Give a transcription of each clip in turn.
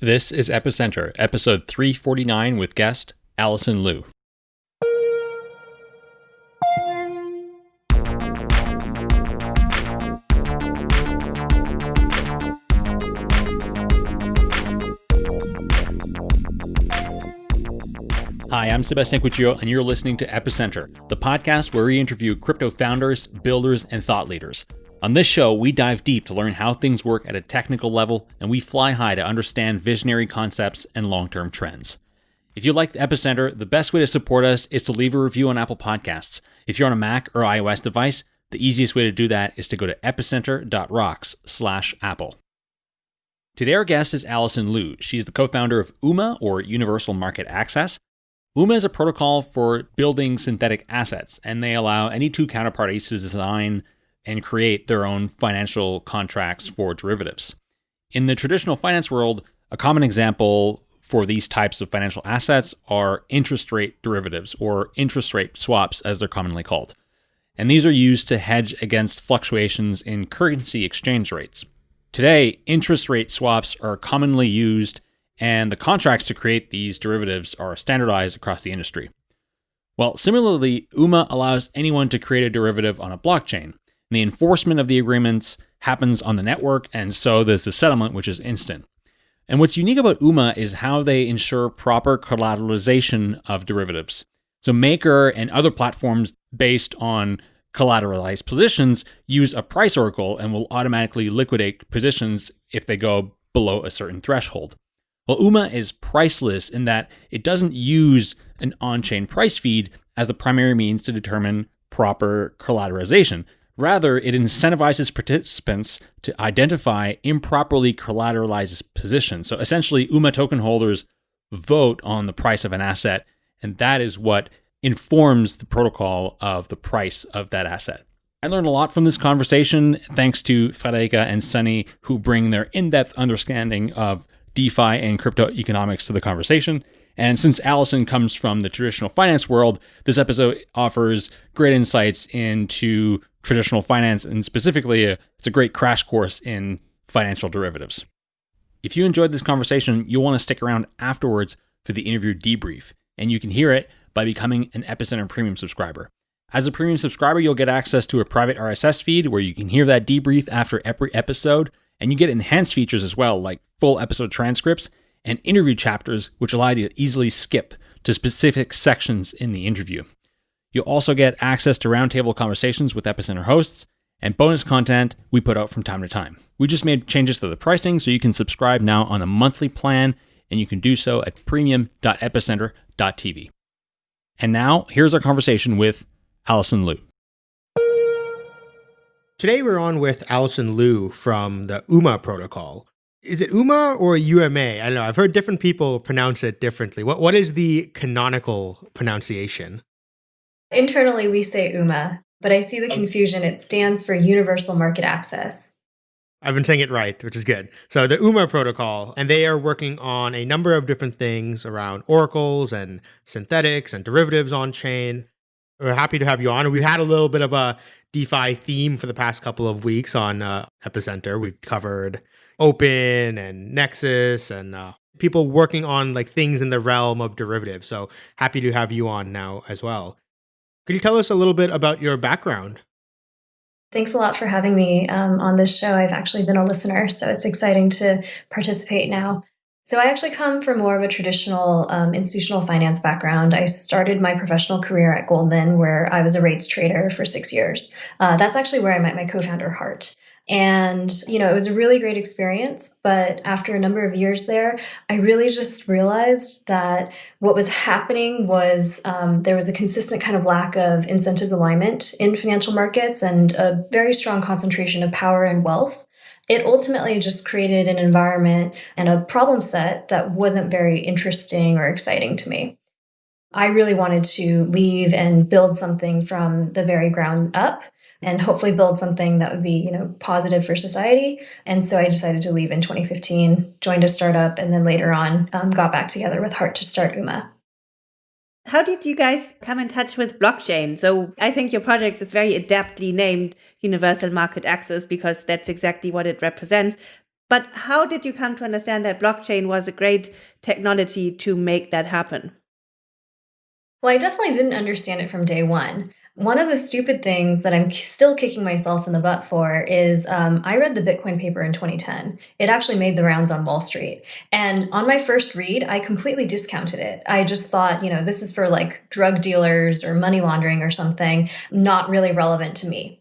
This is Epicenter, episode 349 with guest Allison Lu. Hi, I'm Sebastien Couture, and you're listening to Epicenter, the podcast where we interview crypto founders, builders, and thought leaders. On this show, we dive deep to learn how things work at a technical level, and we fly high to understand visionary concepts and long term trends. If you like the Epicenter, the best way to support us is to leave a review on Apple Podcasts. If you're on a Mac or iOS device, the easiest way to do that is to go to epicenter.rocks/apple. Today our guest is Allison Lu. She's the co-founder of UMA or Universal Market Access. UMA is a protocol for building synthetic assets, and they allow any two counterparties to design and create their own financial contracts for derivatives. In the traditional finance world, a common example for these types of financial assets are interest rate derivatives or interest rate swaps, as they're commonly called. And these are used to hedge against fluctuations in currency exchange rates. Today, interest rate swaps are commonly used, and the contracts to create these derivatives are standardized across the industry. Well, similarly, UMA allows anyone to create a derivative on a blockchain, the enforcement of the agreements happens on the network, and so there's the settlement, which is instant. And what's unique about UMA is how they ensure proper collateralization of derivatives. So Maker and other platforms based on collateralized positions use a price oracle and will automatically liquidate positions if they go below a certain threshold. Well, UMA is priceless in that it doesn't use an on chain price feed as the primary means to determine proper collateralization. Rather, it incentivizes participants to identify improperly collateralized positions. So essentially, UMA token holders vote on the price of an asset, and that is what informs the protocol of the price of that asset. I learned a lot from this conversation thanks to Friederike and Sunny, who bring their in depth understanding of DeFi and crypto economics to the conversation. And since Allison comes from the traditional finance world, this episode offers great insights into traditional finance, and specifically, uh, it's a great crash course in financial derivatives. If you enjoyed this conversation, you'll want to stick around afterwards for the interview debrief, and you can hear it by becoming an Epicenter Premium subscriber. As a premium subscriber, you'll get access to a private RSS feed where you can hear that debrief after every episode, and you get enhanced features as well, like full episode transcripts and interview chapters, which allow you to easily skip to specific sections in the interview. You'll also get access to roundtable conversations with Epicenter hosts and bonus content we put out from time to time. We just made changes to the pricing so you can subscribe now on a monthly plan, and you can do so at premium.epicenter.tv. And now, here's our conversation with Allison Lu. Today, we're on with Allison Lu from the UMA protocol. Is it UMA or UMA? I don't know. I've heard different people pronounce it differently. What, what is the canonical pronunciation? Internally, we say UMA, but I see the confusion. It stands for Universal Market Access. I've been saying it right, which is good. So the UMA protocol, and they are working on a number of different things around oracles and synthetics and derivatives on chain. We're happy to have you on. We've had a little bit of a DeFi theme for the past couple of weeks on uh, Epicenter. We've covered Opyn and Nexus and uh, people working on like things in the realm of derivatives. So happy to have you on now as well. Could you tell us a little bit about your background? Thanks a lot for having me um, on this show. I've actually been a listener, so it's exciting to participate now. So, I actually come from more of a traditional um, institutional finance background. I started my professional career at Goldman, where I was a rates trader for six years. Uh, that's actually where I met my co founder, Hart. And, you know, it was a really great experience. But after a number of years there, I really just realized that what was happening was um, there was a consistent kind of lack of incentives alignment in financial markets and a very strong concentration of power and wealth. It ultimately just created an environment and a problem set that wasn't very interesting or exciting to me. I really wanted to leave and build something from the very ground up and hopefully build something that would be you know positive for society and so i decided to leave in 2015 joined a startup and then later on um, got back together with Hart to start uma how did you guys come in touch with blockchain? So I think your project is very adeptly named Universal Market Access because that's exactly what it represents. But how did you come to understand that blockchain was a great technology to make that happen? Well, I definitely didn't understand it from day one. One of the stupid things that I'm still kicking myself in the butt for is um, I read the Bitcoin paper in 2010. It actually made the rounds on Wall Street. And on my first read, I completely discounted it. I just thought, you know, this is for like drug dealers or money laundering or something, not really relevant to me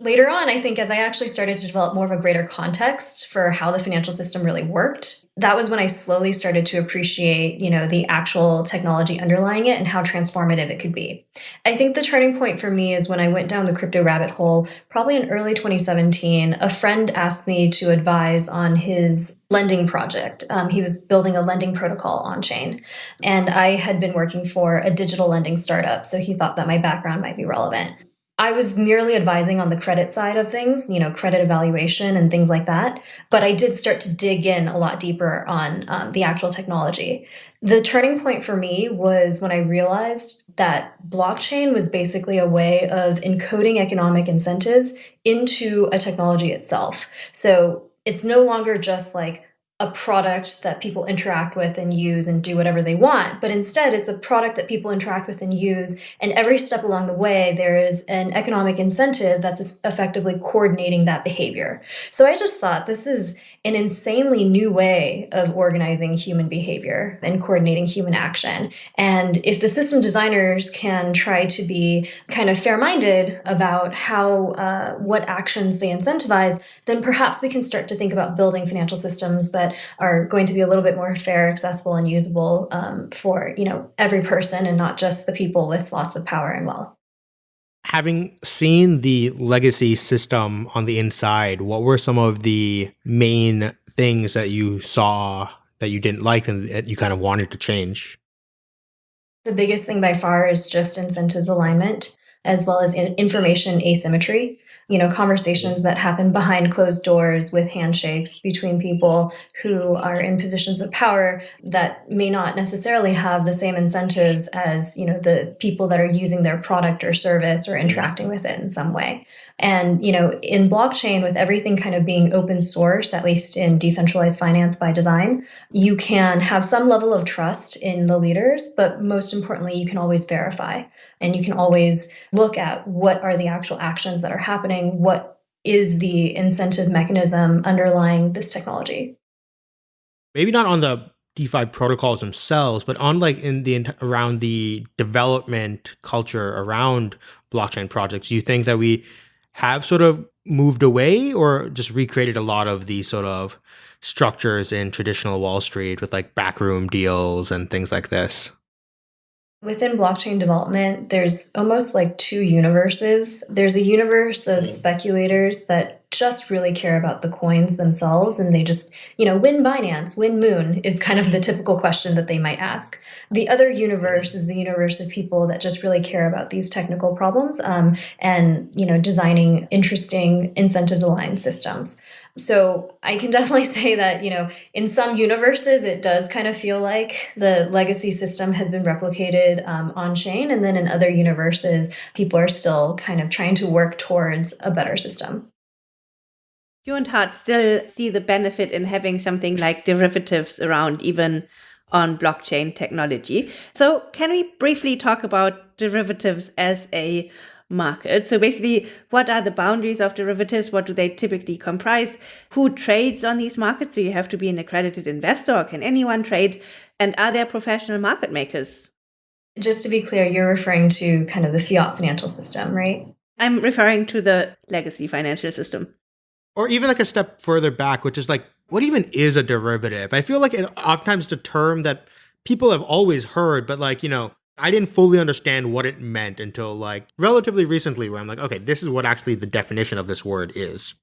later on, I think as I actually started to develop more of a greater context for how the financial system really worked, that was when I slowly started to appreciate, you know, the actual technology underlying it and how transformative it could be. I think the turning point for me is when I went down the crypto rabbit hole, probably in early 2017. A friend asked me to advise on his lending project. Um, he was building a lending protocol on chain. And I had been working for a digital lending startup, so he thought that my background might be relevant. I was merely advising on the credit side of things, you know, credit evaluation and things like that. But I did start to dig in a lot deeper on um, the actual technology. The turning point for me was when I realized that blockchain was basically a way of encoding economic incentives into a technology itself. So it's no longer just like, a product that people interact with and use and do whatever they want, but instead it's a product that people interact with and use. And every step along the way, there is an economic incentive that's effectively coordinating that behavior. So I just thought this is an insanely new way of organizing human behavior and coordinating human action. And if the system designers can try to be kind of fair minded about how, uh, what actions they incentivize, then perhaps we can start to think about building financial systems that that are going to be a little bit more fair, accessible, and usable um, for you know every person and not just the people with lots of power and wealth. Having seen the legacy system on the inside, what were some of the main things that you saw that you didn't like and that you kind of wanted to change? The biggest thing by far is just incentives alignment as well as information asymmetry you know conversations that happen behind closed doors with handshakes between people who are in positions of power that may not necessarily have the same incentives as you know the people that are using their product or service or interacting with it in some way and you know in blockchain with everything kind of being open source at least in decentralized finance by design you can have some level of trust in the leaders but most importantly you can always verify and you can always look at what are the actual actions that are happening, what is the incentive mechanism underlying this technology. Maybe not on the DeFi protocols themselves, but on like in the around the development culture around blockchain projects, you think that we have sort of moved away or just recreated a lot of the sort of structures in traditional Wall Street with like backroom deals and things like this? Within blockchain development, there's almost like two universes. There's a universe of speculators that just really care about the coins themselves and they just, you know, win Binance, win Moon is kind of the typical question that they might ask. The other universe is the universe of people that just really care about these technical problems um, and, you know, designing interesting incentives aligned systems. So I can definitely say that, you know, in some universes, it does kind of feel like the legacy system has been replicated um, on chain. And then in other universes, people are still kind of trying to work towards a better system. You and Hart still see the benefit in having something like derivatives around, even on blockchain technology. So, can we briefly talk about derivatives as a market. So basically, what are the boundaries of derivatives? What do they typically comprise? Who trades on these markets? Do you have to be an accredited investor or can anyone trade? And are there professional market makers? Just to be clear, you're referring to kind of the fiat financial system, right? I'm referring to the legacy financial system. Or even like a step further back, which is like, what even is a derivative? I feel like it oftentimes the term that people have always heard, but like, you know, I didn't fully understand what it meant until like relatively recently, where I'm like, okay, this is what actually the definition of this word is.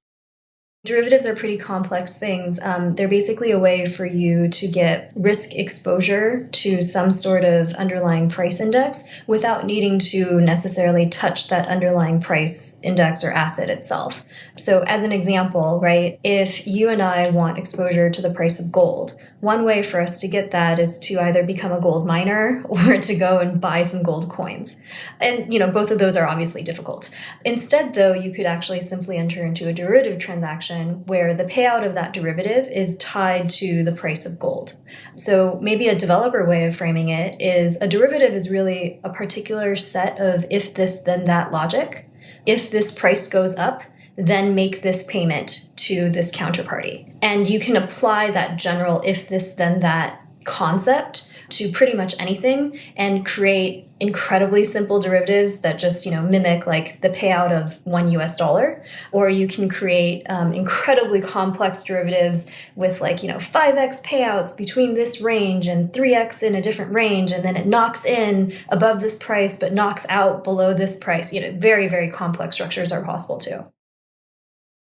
Derivatives are pretty complex things. Um, they're basically a way for you to get risk exposure to some sort of underlying price index without needing to necessarily touch that underlying price index or asset itself. So, as an example, right, if you and I want exposure to the price of gold, one way for us to get that is to either become a gold miner or to go and buy some gold coins. And, you know, both of those are obviously difficult. Instead, though, you could actually simply enter into a derivative transaction where the payout of that derivative is tied to the price of gold. So maybe a developer way of framing it is a derivative is really a particular set of if this, then that logic. If this price goes up, then make this payment to this counterparty. And you can apply that general if this, then that concept to pretty much anything and create incredibly simple derivatives that just you know mimic like the payout of one us dollar. Or you can create um, incredibly complex derivatives with like you know 5x payouts between this range and 3x in a different range and then it knocks in above this price but knocks out below this price. You know very very complex structures are possible too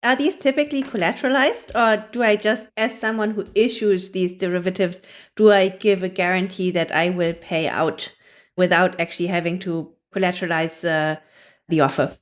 are these typically collateralized, or do I just, as someone who issues these derivatives, do I give a guarantee that I will pay out without actually having to collateralize uh, the offer?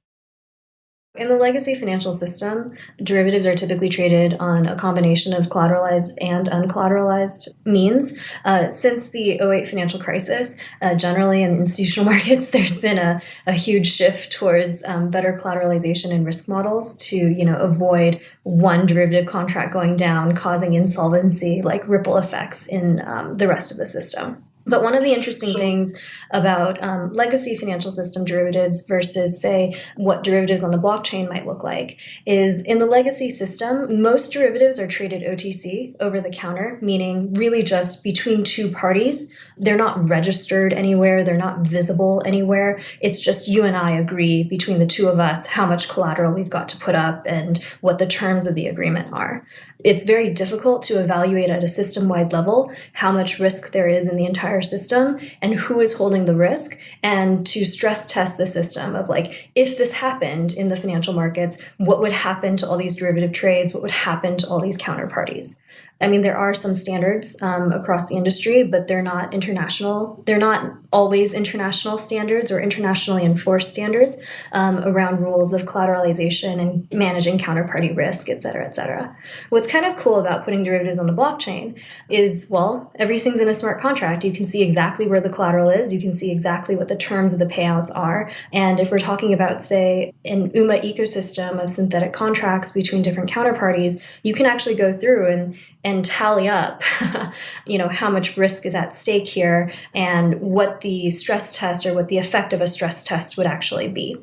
In the legacy financial system, derivatives are typically traded on a combination of collateralized and uncollateralized means. Uh, since the 08 financial crisis, uh, generally in institutional markets, there's been a, a huge shift towards um, better collateralization and risk models to you know avoid one derivative contract going down, causing insolvency like ripple effects in um, the rest of the system. But one of the interesting things about um, legacy financial system derivatives versus, say, what derivatives on the blockchain might look like is in the legacy system, most derivatives are traded OTC over the counter, meaning really just between two parties. They're not registered anywhere, they're not visible anywhere. It's just you and I agree between the two of us how much collateral we've got to put up and what the terms of the agreement are. It's very difficult to evaluate at a system wide level how much risk there is in the entire system and who is holding the risk, and to stress test the system of like, if this happened in the financial markets, what would happen to all these derivative trades? What would happen to all these counterparties? I mean, there are some standards um, across the industry, but they're not international. They're not always international standards or internationally enforced standards um, around rules of collateralization and managing counterparty risk, et cetera, et cetera. What's kind of cool about putting derivatives on the blockchain is, well, everything's in a smart contract. You can see exactly where the collateral is. You can see exactly what the terms of the payouts are. And if we're talking about, say, an UMA ecosystem of synthetic contracts between different counterparties, you can actually go through and and tally up you know how much risk is at stake here and what the stress test or what the effect of a stress test would actually be.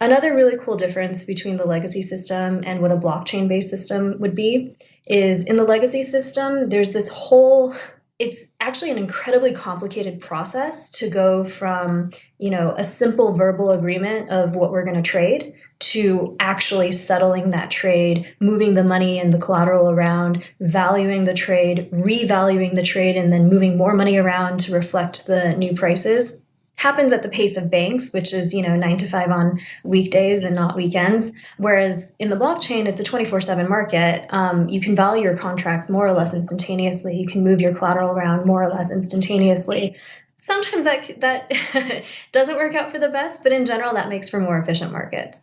Another really cool difference between the legacy system and what a blockchain based system would be is in the legacy system there's this whole it's actually an incredibly complicated process to go from you know a simple verbal agreement of what we're going to trade to actually settling that trade moving the money and the collateral around valuing the trade revaluing the trade and then moving more money around to reflect the new prices happens at the pace of banks, which is, you know, nine to five on weekdays and not weekends. Whereas in the blockchain, it's a 24 7 market. Um, you can value your contracts more or less instantaneously. You can move your collateral around more or less instantaneously. Sometimes that, that doesn't work out for the best, but in general, that makes for more efficient markets.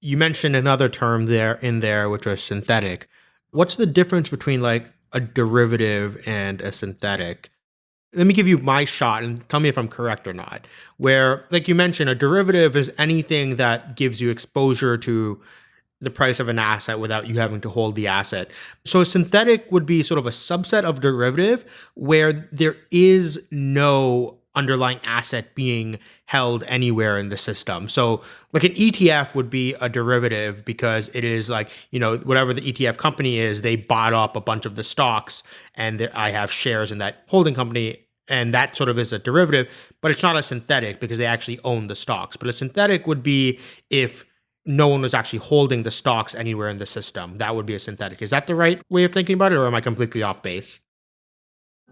You mentioned another term there in there, which was synthetic. What's the difference between like a derivative and a synthetic? Let me give you my shot and tell me if I'm correct or not. Where, like you mentioned, a derivative is anything that gives you exposure to the price of an asset without you having to hold the asset. So synthetic would be sort of a subset of derivative where there is no underlying asset being held anywhere in the system. So like an ETF would be a derivative because it is like, you know, whatever the ETF company is, they bought up a bunch of the stocks and I have shares in that holding company and that sort of is a derivative, but it's not a synthetic because they actually own the stocks. But a synthetic would be if no one was actually holding the stocks anywhere in the system. That would be a synthetic. Is that the right way of thinking about it, or am I completely off base?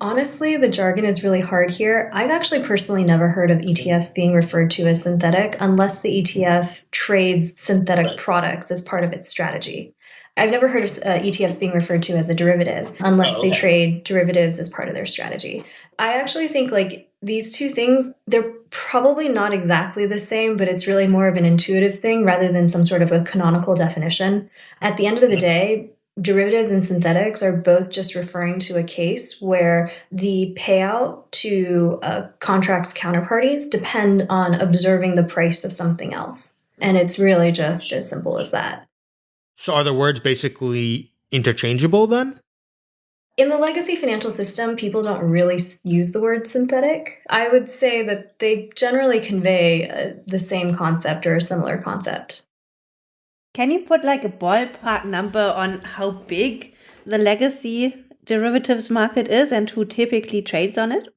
Honestly, the jargon is really hard here. I've actually personally never heard of ETFs being referred to as synthetic unless the ETF trades synthetic products as part of its strategy. I've never heard of uh, ETFs being referred to as a derivative unless oh, okay. they trade derivatives as part of their strategy. I actually think like these two things, they're probably not exactly the same, but it's really more of an intuitive thing rather than some sort of a canonical definition. At the end of the day, derivatives and synthetics are both just referring to a case where the payout to uh, contracts counterparties depend on observing the price of something else. And it's really just as simple as that. So are the words basically interchangeable then? In the legacy financial system, people don't really use the word synthetic. I would say that they generally convey uh, the same concept or a similar concept. Can you put like a ballpark number on how big the legacy derivatives market is and who typically trades on it?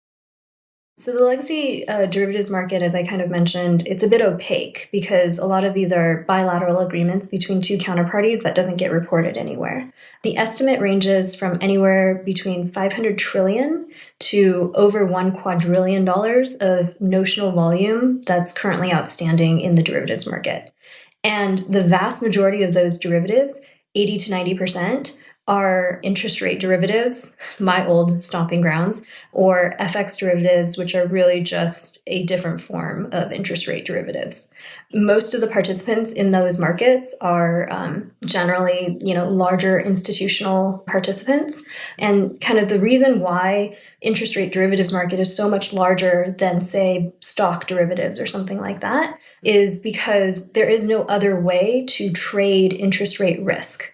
So the legacy uh, derivatives market, as I kind of mentioned, it's a bit opaque because a lot of these are bilateral agreements between two counterparties that doesn't get reported anywhere. The estimate ranges from anywhere between 500 trillion to over one quadrillion dollars of notional volume that's currently outstanding in the derivatives market. And the vast majority of those derivatives, 80 to 90 percent, are interest rate derivatives, my old stomping grounds, or FX derivatives, which are really just a different form of interest rate derivatives. Most of the participants in those markets are um, generally, you know, larger institutional participants. And kind of the reason why interest rate derivatives market is so much larger than, say, stock derivatives or something like that is because there is no other way to trade interest rate risk.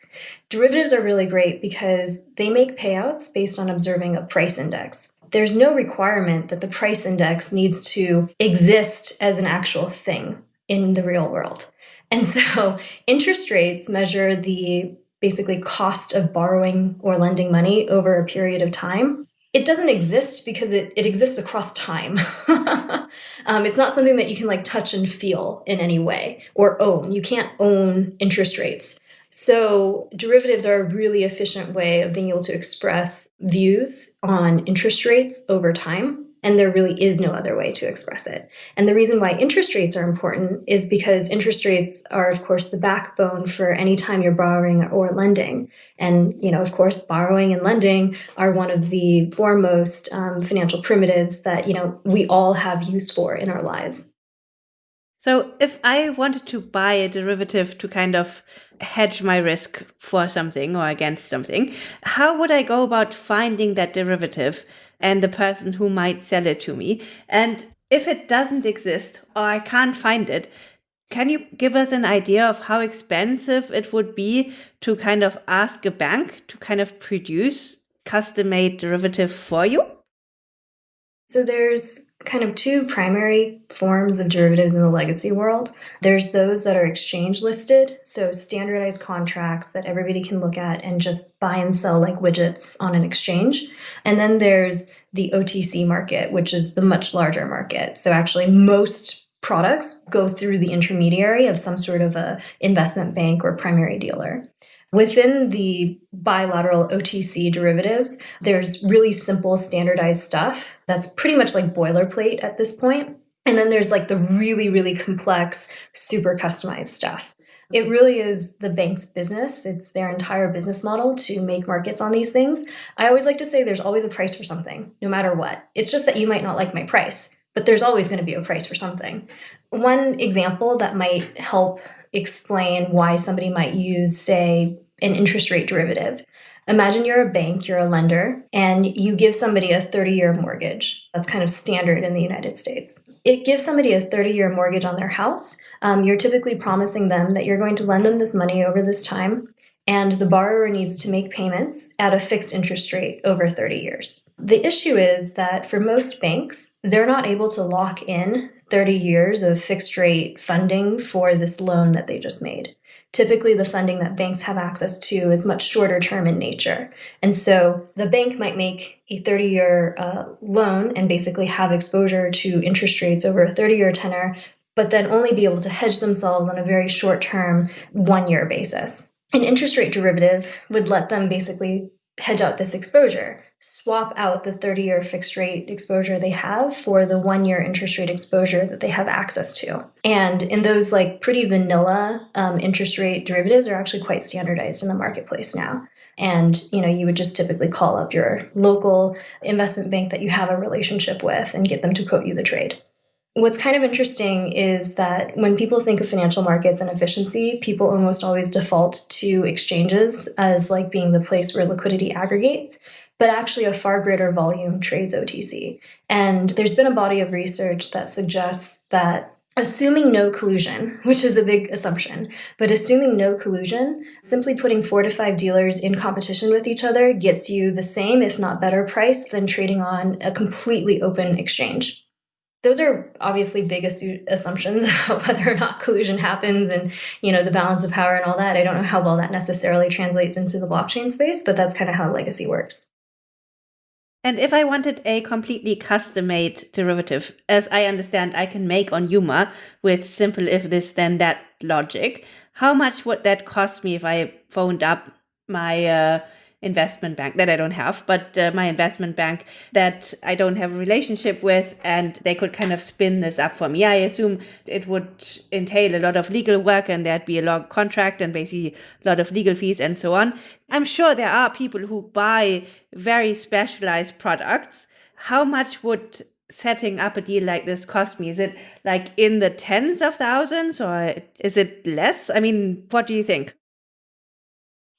Derivatives are really great because they make payouts based on observing a price index. There's no requirement that the price index needs to exist as an actual thing in the real world. And so interest rates measure the basically cost of borrowing or lending money over a period of time. It doesn't exist because it, it exists across time. um, it's not something that you can like touch and feel in any way or own. You can't own interest rates. So, derivatives are a really efficient way of being able to express views on interest rates over time. And there really is no other way to express it. And the reason why interest rates are important is because interest rates are, of course, the backbone for any time you're borrowing or lending. And, you know, of course, borrowing and lending are one of the foremost um, financial primitives that, you know, we all have use for in our lives. So if I wanted to buy a derivative to kind of hedge my risk for something or against something, how would I go about finding that derivative and the person who might sell it to me? And if it doesn't exist or I can't find it, can you give us an idea of how expensive it would be to kind of ask a bank to kind of produce custom made derivative for you? So there's kind of two primary forms of derivatives in the legacy world. There's those that are exchange listed, so standardized contracts that everybody can look at and just buy and sell like widgets on an exchange. And then there's the OTC market, which is the much larger market. So actually most products go through the intermediary of some sort of a investment bank or primary dealer. Within the bilateral OTC derivatives, there's really simple standardized stuff that's pretty much like boilerplate at this point. And then there's like the really, really complex, super customized stuff. It really is the bank's business. It's their entire business model to make markets on these things. I always like to say there's always a price for something, no matter what. It's just that you might not like my price, but there's always going to be a price for something. One example that might help explain why somebody might use, say, an interest rate derivative. Imagine you're a bank, you're a lender, and you give somebody a 30 year mortgage. That's kind of standard in the United States. It gives somebody a 30 year mortgage on their house. Um, you're typically promising them that you're going to lend them this money over this time, and the borrower needs to make payments at a fixed interest rate over 30 years. The issue is that for most banks, they're not able to lock in 30 years of fixed rate funding for this loan that they just made. Typically, the funding that banks have access to is much shorter term in nature. And so the bank might make a 30 year uh, loan and basically have exposure to interest rates over a 30 year tenor, but then only be able to hedge themselves on a very short term, one year basis. An interest rate derivative would let them basically hedge out this exposure swap out the 30 year fixed rate exposure they have for the one year interest rate exposure that they have access to. And in those like pretty vanilla um, interest rate derivatives are actually quite standardized in the marketplace now. And you know, you would just typically call up your local investment bank that you have a relationship with and get them to quote you the trade. What's kind of interesting is that when people think of financial markets and efficiency, people almost always default to exchanges as like being the place where liquidity aggregates, but actually a far greater volume trades OTC. And there's been a body of research that suggests that assuming no collusion, which is a big assumption, but assuming no collusion, simply putting four to five dealers in competition with each other gets you the same, if not better price than trading on a completely open exchange. Those are obviously big assumptions about whether or not collusion happens and you know the balance of power and all that. I don't know how well that necessarily translates into the blockchain space, but that's kind of how legacy works. And if I wanted a completely custom made derivative, as I understand I can make on Uma with simple if this then that logic, how much would that cost me if I phoned up my uh, investment bank that I don't have, but uh, my investment bank that I don't have a relationship with, and they could kind of spin this up for me. I assume it would entail a lot of legal work, and there'd be a long contract, and basically a lot of legal fees and so on. I'm sure there are people who buy very specialized products. How much would setting up a deal like this cost me? Is it like in the tens of thousands, or is it less? I mean, what do you think?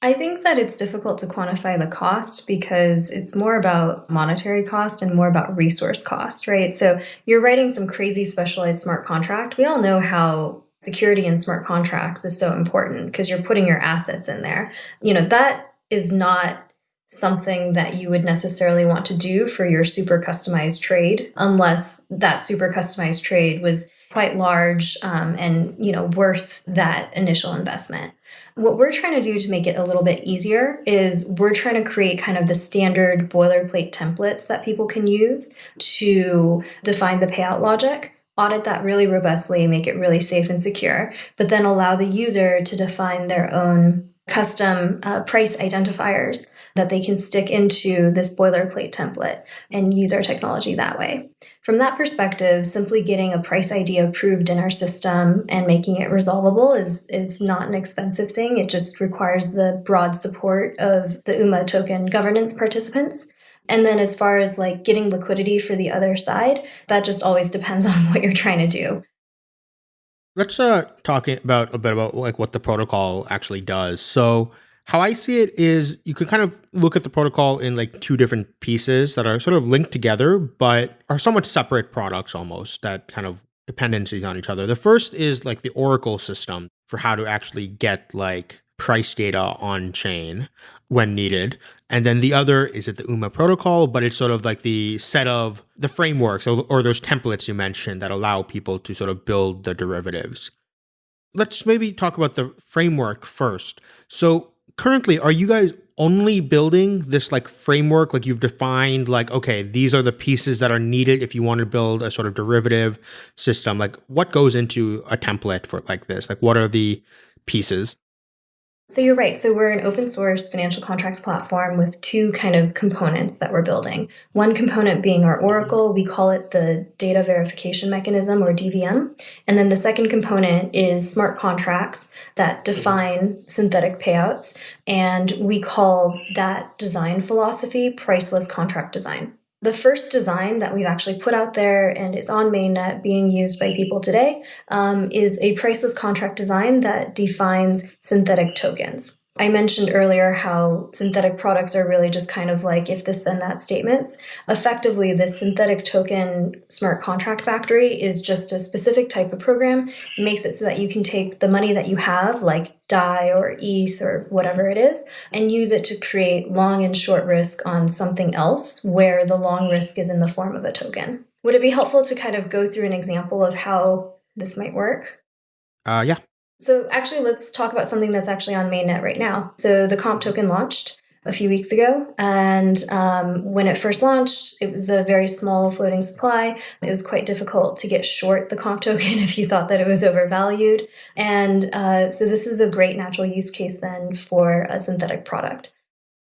I think that it's difficult to quantify the cost because it's more about monetary cost and more about resource cost, right? So you're writing some crazy specialized smart contract. We all know how security in smart contracts is so important because you're putting your assets in there. You know, that is not something that you would necessarily want to do for your super customized trade unless that super customized trade was quite large um, and you know worth that initial investment what we're trying to do to make it a little bit easier is we're trying to create kind of the standard boilerplate templates that people can use to define the payout logic audit that really robustly, make it really safe and secure, but then allow the user to define their own custom uh, price identifiers that they can stick into this boilerplate template and use our technology that way. From that perspective, simply getting a price ID approved in our system and making it resolvable is, is not an expensive thing. It just requires the broad support of the UMA token governance participants. And then as far as like getting liquidity for the other side, that just always depends on what you're trying to do. Let's uh talk about a bit about like what the protocol actually does. So how I see it is you can kind of look at the protocol in like two different pieces that are sort of linked together, but are somewhat separate products almost that kind of dependencies on each other. The first is like the Oracle system for how to actually get like price data on chain when needed. And then the other is at the UMA protocol, but it's sort of like the set of the frameworks or, or those templates you mentioned that allow people to sort of build the derivatives. Let's maybe talk about the framework first. So currently are you guys only building this like framework? Like you've defined like okay these are the pieces that are needed if you want to build a sort of derivative system. Like what goes into a template for like this? Like what are the pieces so you're right. So we're an open source financial contracts platform with two kind of components that we're building. One component being our Oracle, we call it the data verification mechanism or DVM. And then the second component is smart contracts that define synthetic payouts. And we call that design philosophy priceless contract design. The first design that we've actually put out there and is on mainnet being used by people today um, is a priceless contract design that defines synthetic tokens. I mentioned earlier how synthetic products are really just kind of like if this then that statements. Effectively, this synthetic token smart contract factory is just a specific type of program. It makes it so that you can take the money that you have, like DAI or ETH or whatever it is, and use it to create long and short risk on something else where the long risk is in the form of a token. Would it be helpful to kind of go through an example of how this might work? Uh, yeah. So actually, let's talk about something that's actually on mainnet right now. So the comp token launched a few weeks ago. And um, when it first launched, it was a very small floating supply. It was quite difficult to get short the comp token if you thought that it was overvalued. And uh, so this is a great natural use case then for a synthetic product.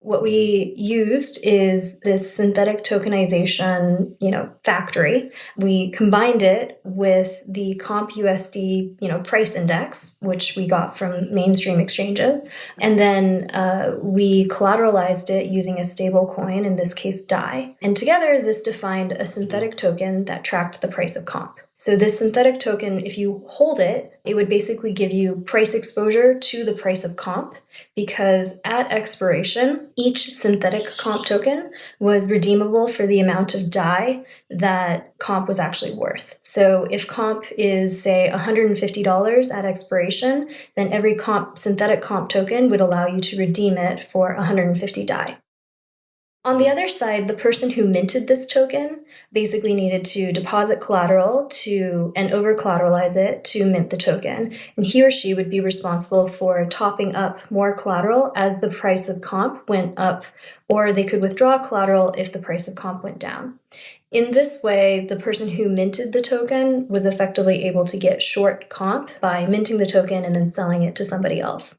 What we used is this synthetic tokenization, you know, factory. We combined it with the CompUSD, you know, price index, which we got from mainstream exchanges, and then uh, we collateralized it using a stable coin, in this case DAI. And together, this defined a synthetic token that tracked the price of comp. So this synthetic token, if you hold it, it would basically give you price exposure to the price of comp because at expiration, each synthetic comp token was redeemable for the amount of DAI that comp was actually worth. So if comp is say $150 at expiration, then every comp synthetic comp token would allow you to redeem it for 150 DAI. On the other side, the person who minted this token basically needed to deposit collateral to and over collateralize it to mint the token. And he or she would be responsible for topping up more collateral as the price of comp went up, or they could withdraw collateral if the price of comp went down. In this way, the person who minted the token was effectively able to get short comp by minting the token and then selling it to somebody else.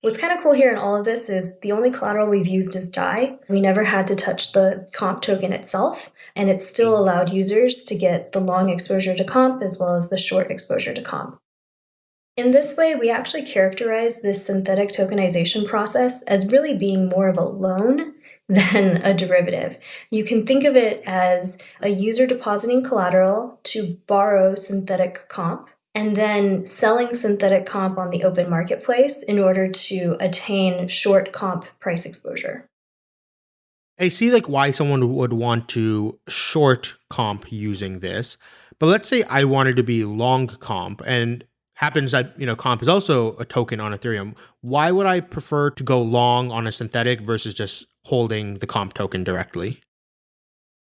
What's kind of cool here in all of this is the only collateral we've used is DAI. We never had to touch the comp token itself, and it still mm. allowed users to get the long exposure to comp as well as the short exposure to comp. In this way, we actually characterize this synthetic tokenization process as really being more of a loan than a derivative. You can think of it as a user depositing collateral to borrow synthetic comp and then selling synthetic comp on the open marketplace in order to attain short comp price exposure. I see like why someone would want to short comp using this. But let's say I wanted to be long comp and happens that, you know, comp is also a token on Ethereum. Why would I prefer to go long on a synthetic versus just holding the comp token directly?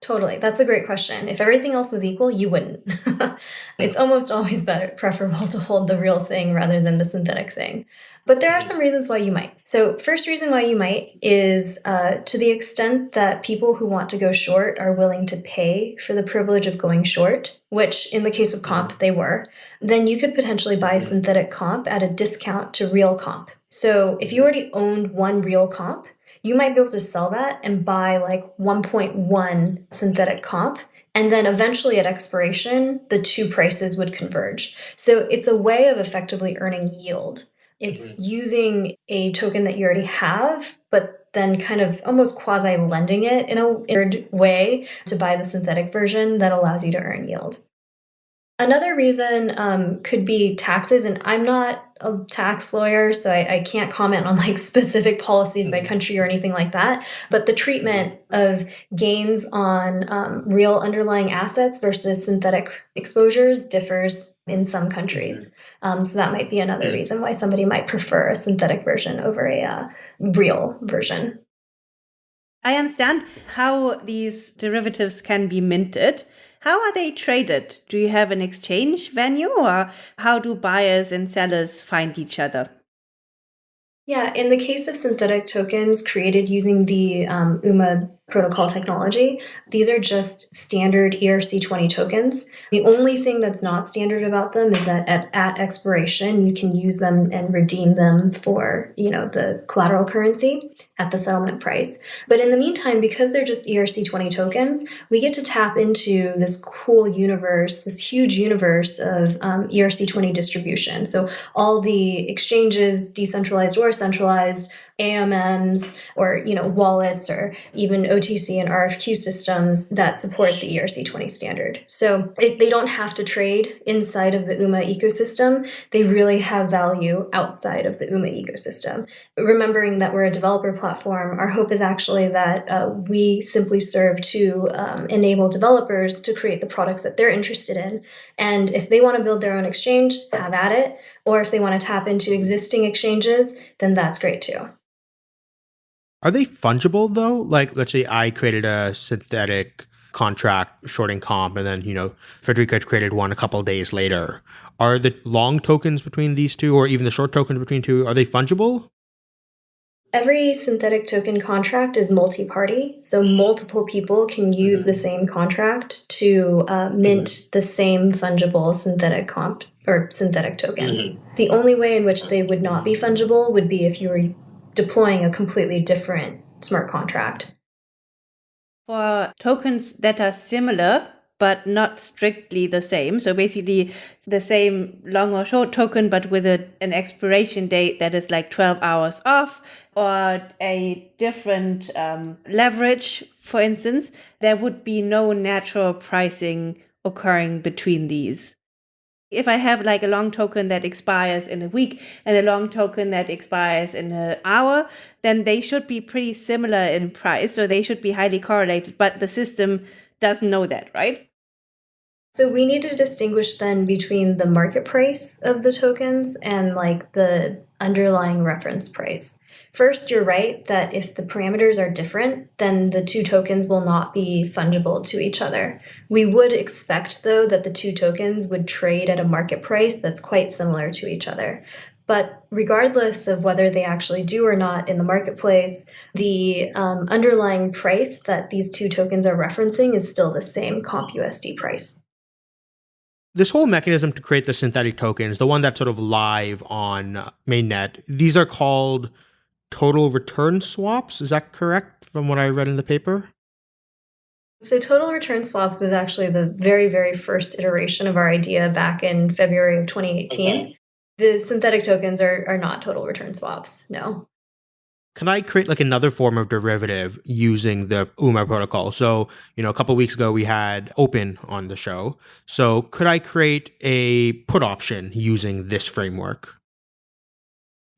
Totally. That's a great question. If everything else was equal, you wouldn't. it's almost always better preferable to hold the real thing rather than the synthetic thing. But there are some reasons why you might. So, first reason why you might is uh, to the extent that people who want to go short are willing to pay for the privilege of going short, which in the case of comp they were, then you could potentially buy synthetic comp at a discount to real comp. So, if you already owned one real comp, you might be able to sell that and buy like 1.1 synthetic comp. And then eventually at expiration, the two prices would converge. So it's a way of effectively earning yield. It's mm-hmm. using a token that you already have, but then kind of almost quasi lending it in a weird way to buy the synthetic version that allows you to earn yield. Another reason um, could be taxes, and I'm not a tax lawyer, so I, I, can't comment on like specific policies by mm-hmm. country or anything like that. But the treatment of gains on um, real underlying assets versus synthetic exposures differs in some countries. Um, so that might be another reason why somebody might prefer a synthetic version over a uh, real version. I understand how these derivatives can be minted. How are they traded? Do you have an exchange venue or how do buyers and sellers find each other? Yeah, in the case of synthetic tokens created using the um, UMA protocol technology. These are just standard ERC20 tokens. The only thing that's not standard about them is that at, at expiration, you can use them and redeem them for, you know, the collateral currency at the settlement price. But in the meantime, because they're just ERC20 tokens, we get to tap into this cool universe, this huge universe of um, ERC20 distribution. So all the exchanges, decentralized or centralized, AMMs or you know wallets or even OTC and RFQ systems that support the ERC20 standard. So it, they don't have to trade inside of the UMA ecosystem. They really have value outside of the UMA ecosystem. Remembering that we're a developer platform, our hope is actually that uh, we simply serve to um, enable developers to create the products that they're interested in. And if they want to build their own exchange, have at it. Or if they want to tap into existing exchanges, then that's great too. Are they fungible though? Like, let's say I created a synthetic contract shorting comp, and then you know Friederike created one a couple days later. Are the long tokens between these two, or even the short tokens between two, are they fungible? Every synthetic token contract is multi party, so multiple people can use the same contract to uh, mint mm-hmm. the same fungible synthetic comp or synthetic tokens. Mm-hmm. The only way in which they would not be fungible would be if you were deploying a completely different smart contract. For tokens that are similar, but not strictly the same. So basically, the same long or short token, but with a, an expiration date that is like 12 hours off, or a different um, leverage, for instance, there would be no natural pricing occurring between these? If I have like a long token that expires in a week and a long token that expires in an hour, then they should be pretty similar in price, So they should be highly correlated, but the system doesn't know that, right? So we need to distinguish then between the market price of the tokens and like the underlying reference price. First, you're right that if the parameters are different, then the two tokens will not be fungible to each other. We would expect, though, that the two tokens would trade at a market price that's quite similar to each other. But regardless of whether they actually do or not in the marketplace, the um, underlying price that these two tokens are referencing is still the same CompUSD price this whole mechanism to create the synthetic tokens, the one that's sort of live on mainnet, these are called total return swaps. Is that correct from what I read in the paper? So, total return swaps was actually the very, very first iteration of our idea back in February of 2018. Okay. The synthetic tokens are, are not total return swaps, no can I create like another form of derivative using the UMA protocol? So, you know, a couple weeks ago we had Opyn on the show. So, could I create a put option using this framework?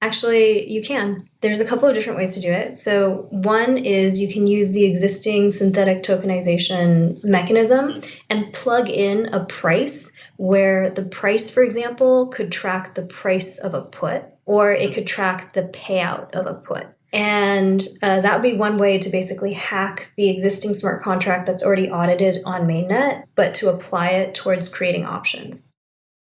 Actually, you can. There's a couple of different ways to do it. So, one is you can use the existing synthetic tokenization mechanism and plug in a price where the price, for example, could track the price of a put or it could track the payout of a put. And uh, that would be one way to basically hack the existing smart contract that's already audited on mainnet, but to apply it towards creating options.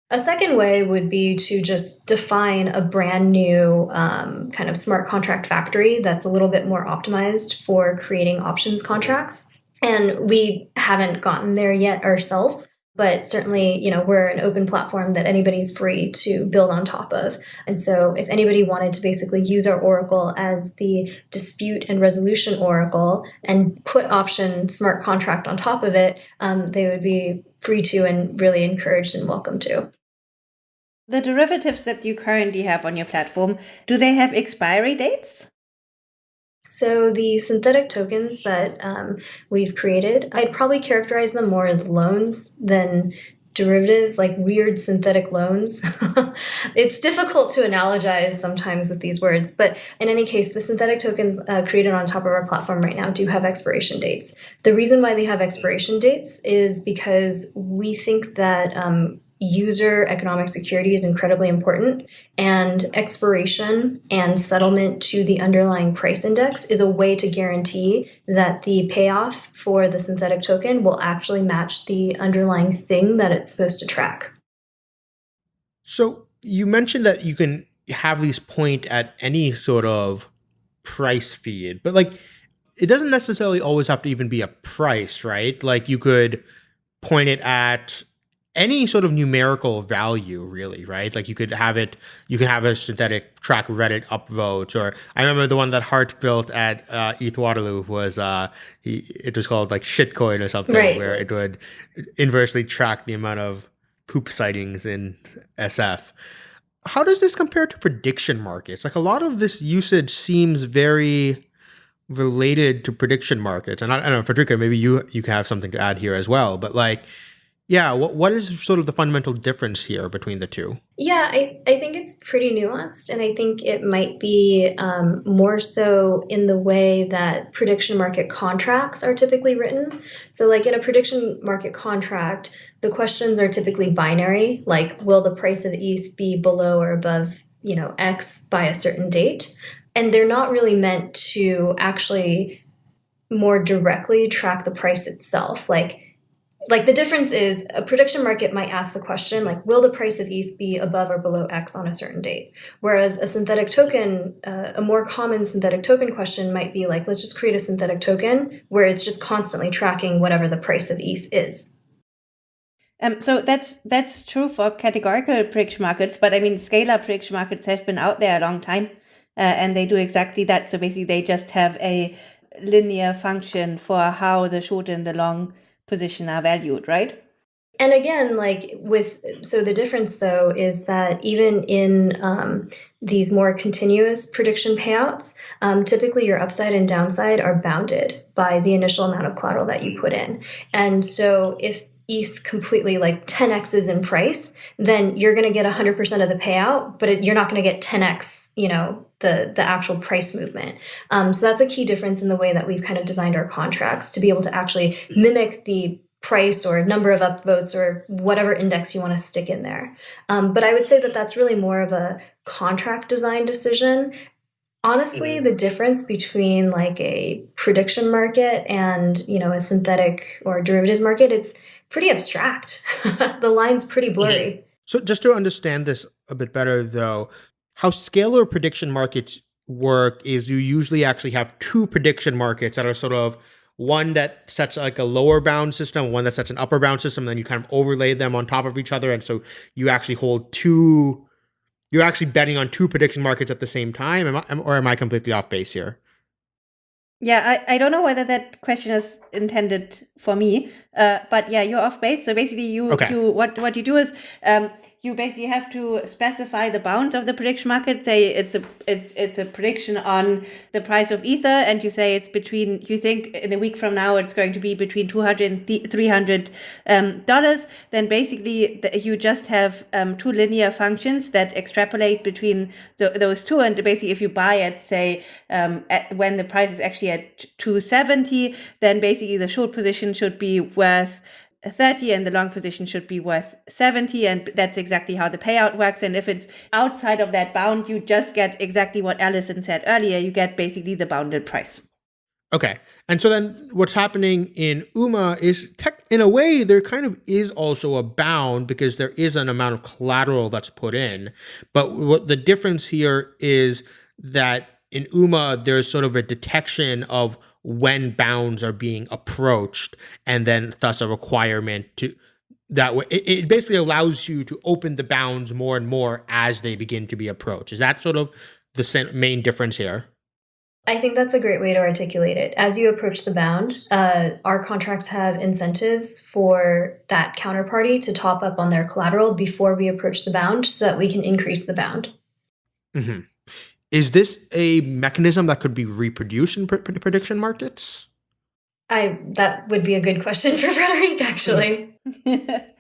A second way would be to just define a brand new um, kind of smart contract factory that's a little bit more optimized for creating options contracts. And we haven't gotten there yet ourselves but certainly you know we're an open platform that anybody's free to build on top of and so if anybody wanted to basically use our oracle as the dispute and resolution oracle and put option smart contract on top of it um, they would be free to and really encouraged and welcome to the derivatives that you currently have on your platform do they have expiry dates so the synthetic tokens that um, we've created, I'd probably characterize them more as loans than derivatives, like weird synthetic loans. it's difficult to analogize sometimes with these words, but in any case, the synthetic tokens uh, created on top of our platform right now do have expiration dates. The reason why they have expiration dates is because we think that um, user economic security is incredibly important and expiration and settlement to the underlying price index is a way to guarantee that the payoff for the synthetic token will actually match the underlying thing that it's supposed to track. So you mentioned that you can have these point at any sort of price feed but like it doesn't necessarily always have to even be a price right? Like you could point it at any sort of numerical value really right? Like you could have it you can have a synthetic track reddit upvote or i remember the one that hart built at uh, eth waterloo was uh he, it was called like shitcoin or something right. where it would inversely track the amount of poop sightings in sf how does this compare to prediction markets? Like a lot of this usage seems very related to prediction markets and i, I don't know Friederike maybe you you can have something to add here as well but like yeah, what what is sort of the fundamental difference here between the two? Yeah, I, I think it's pretty nuanced, and I think it might be um, more so in the way that prediction market contracts are typically written. So, like in a prediction market contract, the questions are typically binary, like will the price of ETH be below or above, you know, X by a certain date, and they're not really meant to actually more directly track the price itself, like like the difference is a prediction market might ask the question like will the price of eth be above or below x on a certain date whereas a synthetic token uh, a more common synthetic token question might be like let's just create a synthetic token where it's just constantly tracking whatever the price of eth is um, so that's that's true for categorical prediction markets, but I mean scalar prediction markets have been out there a long time, uh, and they do exactly that. So basically, they just have a linear function for how the short and the long position are valued, right? And again, like with, so the difference though is that even in um, these more continuous prediction payouts, um, typically your upside and downside are bounded by the initial amount of collateral that you put in. And so if ETH completely like 10x's in price, then you're going to get 100% of the payout, but it, you're not going to get 10x, you know, the the actual price movement. Um, so that's a key difference in the way that we've kind of designed our contracts to be able to actually mimic the price or number of upvotes or whatever index you want to stick in there. Um, but I would say that that's really more of a contract design decision. Honestly, mm-hmm. the difference between like a prediction market and you know a synthetic or derivatives market, it's pretty abstract. the line's pretty blurry. So just to understand this a bit better though, how scalar prediction markets work is you usually actually have two prediction markets that are sort of one that sets like a lower bound system, one that sets an upper bound system, then you kind of overlay them on top of each other. And so you actually hold two, you're actually betting on two prediction markets at the same time. Am I, or am I completely off base here? Yeah, I, I don't know whether that question is intended for me, uh, but yeah, you're off base. So basically, you okay. you what what you do is um, you basically have to specify the bounds of the prediction market. Say it's a it's it's a prediction on the price of ether, and you say it's between you think in a week from now it's going to be between 200 and 300 um, dollars. Then basically the, you just have um, two linear functions that extrapolate between the, those two, and basically if you buy it, say um, at, when the price is actually at 270, then basically the short position should be worth 30 and the long position should be worth 70 and that's exactly how the payout works. And if it's outside of that bound you just get exactly what Allison said earlier you get basically the bounded price. Okay. And so then what's happening in UMA is tech in a way there kind of is also a bound because there is an amount of collateral that's put in. But what the difference here is that in UMA there's sort of a detection of when bounds are being approached and then thus a requirement to that way it, it basically allows you to open the bounds more and more as they begin to be approached is that sort of the main difference here I think that's a great way to articulate it. As you approach the bound, uh, our contracts have incentives for that counterparty to top up on their collateral before we approach the bound so that we can increase the bound. Mm-hmm. Is this a mechanism that could be reproduced in pr- prediction markets? I that would be a good question for Friederike, actually.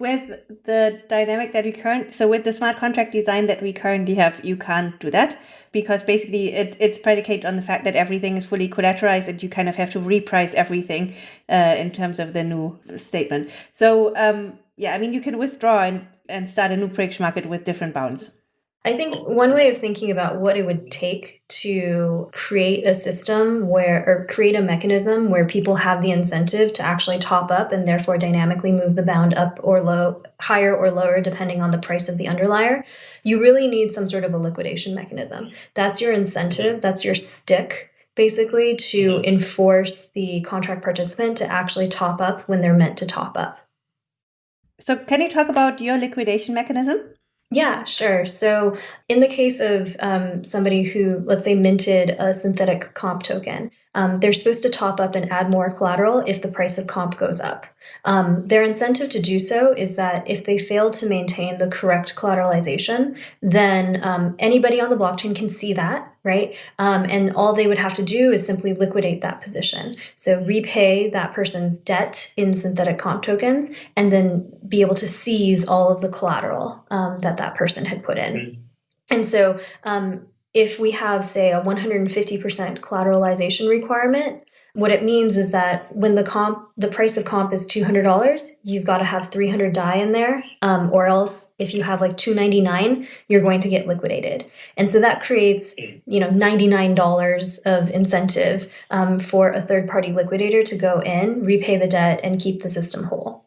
with the dynamic that we current so with the smart contract design that we currently have you can't do that because basically it, it's predicated on the fact that everything is fully collateralized and you kind of have to reprice everything uh, in terms of the new statement so um, yeah i mean you can withdraw and, and start a new prediction market with different bounds I think one way of thinking about what it would take to create a system where, or create a mechanism where people have the incentive to actually top up and therefore dynamically move the bound up or low, higher or lower, depending on the price of the underlier, you really need some sort of a liquidation mechanism. That's your incentive, that's your stick basically to mm-hmm. enforce the contract participant to actually top up when they're meant to top up. So, can you talk about your liquidation mechanism? Yeah, sure. So, in the case of um, somebody who, let's say, minted a synthetic comp token, um, they're supposed to top up and add more collateral if the price of comp goes up. Um, their incentive to do so is that if they fail to maintain the correct collateralization, then um, anybody on the blockchain can see that, right? Um, and all they would have to do is simply liquidate that position. So repay that person's debt in synthetic comp tokens and then be able to seize all of the collateral um, that that person had put in. Mm-hmm. And so um, if we have, say, a 150% collateralization requirement, what it means is that when the comp, the price of comp is $200, you've got to have 300 DAI in there, um, or else if you have like 299, you're going to get liquidated. And so that creates, you know, $99 of incentive um, for a third-party liquidator to go in, repay the debt, and keep the system whole.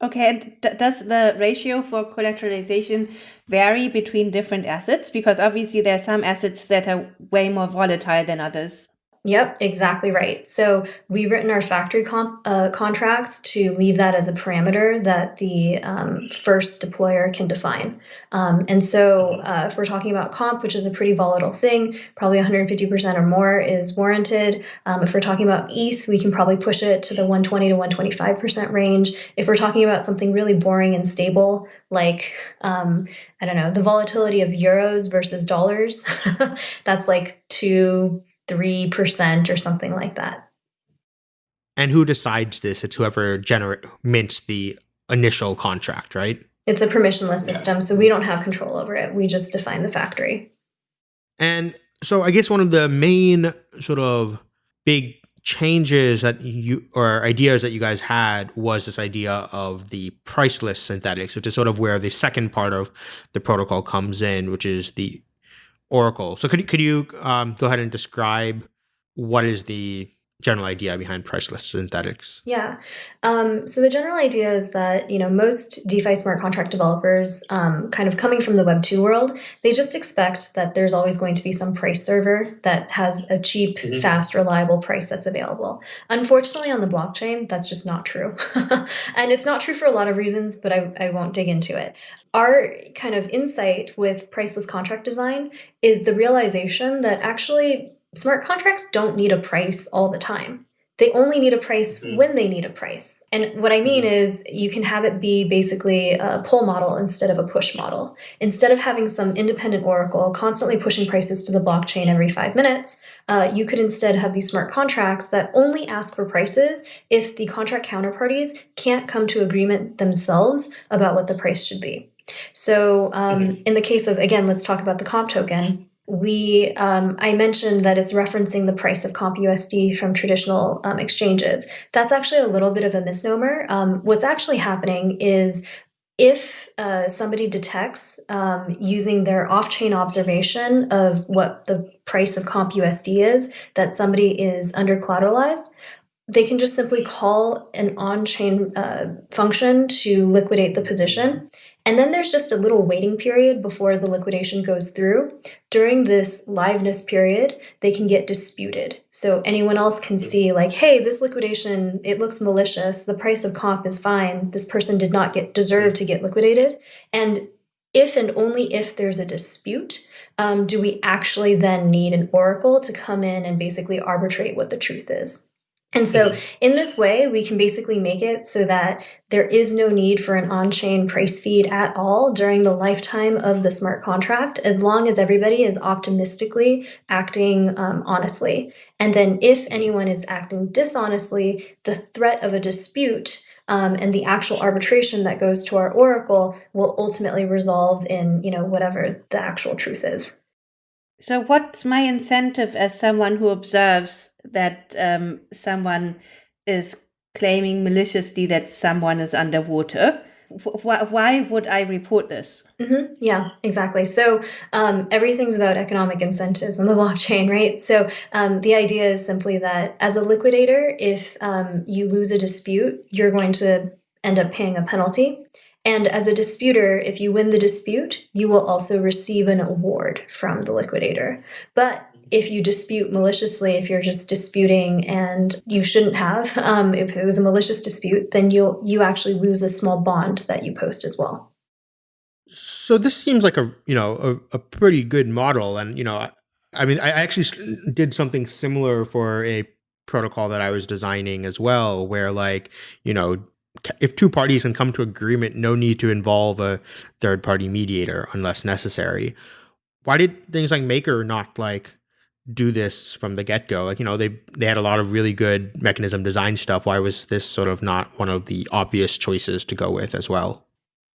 Okay, and does the ratio for collateralization vary between different assets? Because obviously there are some assets that are way more volatile than others. Yep, exactly right. So we've written our factory comp, uh, contracts to leave that as a parameter that the um, first deployer can define. Um, and so uh, if we're talking about comp, which is a pretty volatile thing, probably 150% or more is warranted. Um, if we're talking about ETH, we can probably push it to the 120 to 125% range. If we're talking about something really boring and stable, like um, I don't know, the volatility of euros versus dollars, that's like two 3% or something like that. And who decides this? It's whoever generate mints the initial contract, right? It's a permissionless system, yeah. so we don't have control over it. We just define the factory. And so I guess one of the main sort of big changes that you or ideas that you guys had was this idea of the priceless synthetics, which is sort of where the second part of the protocol comes in, which is the Oracle. So could you, could you um, go ahead and describe what is the general idea behind priceless synthetics? Yeah. Um, so the general idea is that you know most DeFi smart contract developers, um, kind of coming from the Web two world, they just expect that there's always going to be some price server that has a cheap, mm-hmm. fast, reliable price that's available. Unfortunately, on the blockchain, that's just not true, and it's not true for a lot of reasons. But I, I won't dig into it. Our kind of insight with priceless contract design is the realization that actually smart contracts don't need a price all the time. They only need a price mm-hmm. when they need a price. And what I mean mm-hmm. is, you can have it be basically a pull model instead of a push model. Instead of having some independent oracle constantly pushing prices to the blockchain every five minutes, uh, you could instead have these smart contracts that only ask for prices if the contract counterparties can't come to agreement themselves about what the price should be. So, um, mm-hmm. in the case of, again, let's talk about the comp token we um, i mentioned that it's referencing the price of compusd from traditional um, exchanges. That's actually a little bit of a misnomer. Um, what's actually happening is if uh, somebody detects um, using their off-chain observation of what the price of compusd is that somebody is under collateralized they can just simply call an on-chain uh, function to liquidate the position and then there's just a little waiting period before the liquidation goes through. During this liveness period, they can get disputed. So anyone else can see, like, hey, this liquidation, it looks malicious. The price of comp is fine. This person did not get deserve to get liquidated. And if and only if there's a dispute, um, do we actually then need an oracle to come in and basically arbitrate what the truth is? And so, mm-hmm. in this way, we can basically make it so that there is no need for an on chain price feed at all during the lifetime of the smart contract, as long as everybody is optimistically acting um, honestly. And then, if anyone is acting dishonestly, the threat of a dispute um, and the actual arbitration that goes to our oracle will ultimately resolve in you know whatever the actual truth is. So, what's my incentive as someone who observes that um, someone is claiming maliciously that someone is underwater? Why, would I report this? Mm-hmm. Yeah, exactly. So um, everything's about economic incentives on the blockchain, right? So um, the idea is simply that as a liquidator, if um, you lose a dispute, you're going to end up paying a penalty. And as a disputer, if you win the dispute, you will also receive an award from the liquidator. But if you dispute maliciously, if you're just disputing and you shouldn't have, um, if it was a malicious dispute, then you'll you actually lose a small bond that you post as well. So this seems like a you know a, a pretty good model, and you know I, I mean I actually did something similar for a protocol that I was designing as well, where like you know if two parties can come to agreement, no need to involve a third party mediator unless necessary. Why did things like Maker not like do this from the get go? Like, you know, they they had a lot of really good mechanism design stuff. Why was this sort of not one of the obvious choices to go with as well?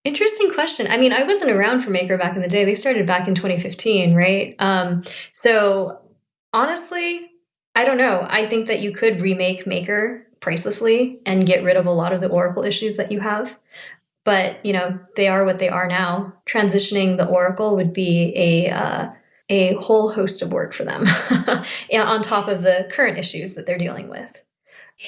Interesting question. I mean, I wasn't around for Maker back in the day. They started back in 2015, right? Um, so honestly, I don't know. I think that you could remake Maker pricelessly and get rid of a lot of the Oracle issues that you have. But you know they are what they are now. Transitioning the Oracle would be a uh, a whole host of work for them, on top of the current issues that they're dealing with.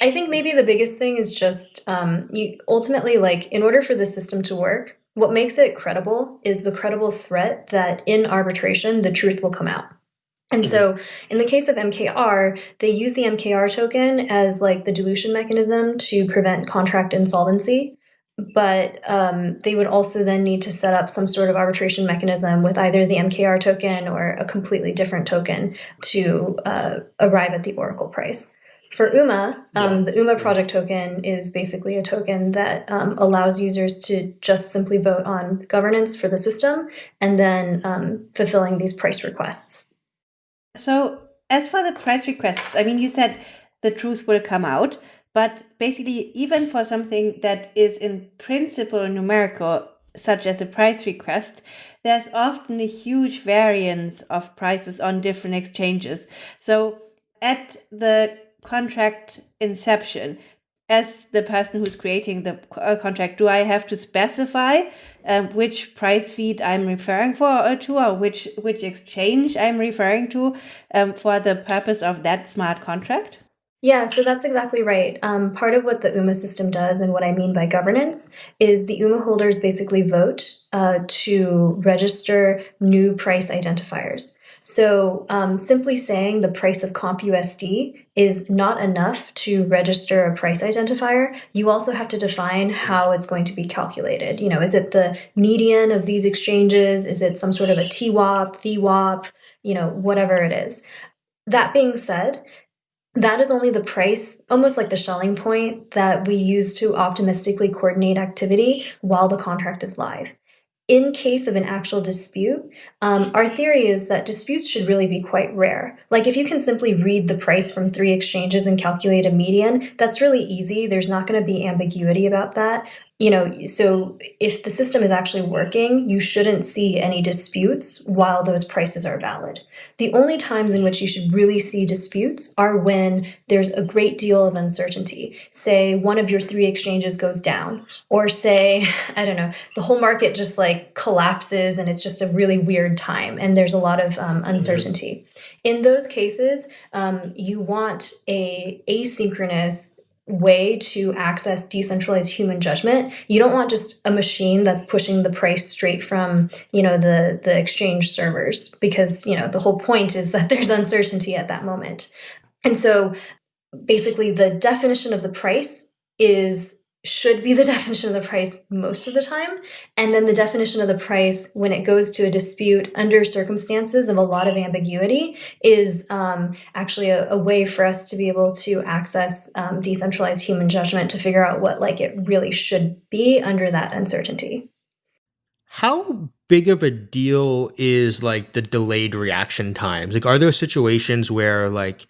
I think maybe the biggest thing is just um, you ultimately like in order for the system to work, what makes it credible is the credible threat that in arbitration the truth will come out. And so in the case of MKR, they use the MKR token as like the dilution mechanism to prevent contract insolvency. But um, they would also then need to set up some sort of arbitration mechanism with either the MKR token or a completely different token to uh, arrive at the Oracle price. For UMA, um, yeah. the UMA project token is basically a token that um, allows users to just simply vote on governance for the system and then um, fulfilling these price requests so, as for the price requests, I mean, you said the truth will come out, But basically, even for something that is in principle numerical, such as a price request, there's often a huge variance of prices on different exchanges. So at the contract inception, as the person who's creating the uh, contract, do I have to specify um, which price feed I'm referring for or uh, to, or which which exchange I'm referring to um, for the purpose of that smart contract? Yeah, so that's exactly right. Um, part of what the UMA system does, and what I mean by governance, is the UMA holders basically vote uh, to register new price identifiers. So um, simply saying the price of CompUSD is not enough to register a price identifier. You also have to define how it's going to be calculated. You know, is it the median of these exchanges? Is it some sort of a TWAP, VWAP, you know, whatever it is. That being said, that is only the price, almost like the Schelling point that we use to optimistically coordinate activity while the contract is live in case of an actual dispute, um, our theory is that disputes should really be quite rare. Like if you can simply read the price from three exchanges and calculate a median, that's really easy. There's not going to be ambiguity about that you know, so if the system is actually working, you shouldn't see any disputes while those prices are valid. The only times in which you should really see disputes are when there's a great deal of uncertainty. Say one of your three exchanges goes down, or say, I don't know, the whole market just like collapses and it's just a really weird time and there's a lot of um, mm-hmm. uncertainty. In those cases, um, you want a asynchronous way to access decentralized human judgment. You don't want just a machine that's pushing the price straight from you know the the exchange servers because you know the whole point is that there's uncertainty at that moment. And so basically the definition of the price is should be the definition of the price most of the time. And then the definition of the price when it goes to a dispute under circumstances of a lot of ambiguity is um, actually a, a, way for us to be able to access um, decentralized human judgment to figure out what like it really should be under that uncertainty. How big of a deal is like the delayed reaction times? Like, are there situations where like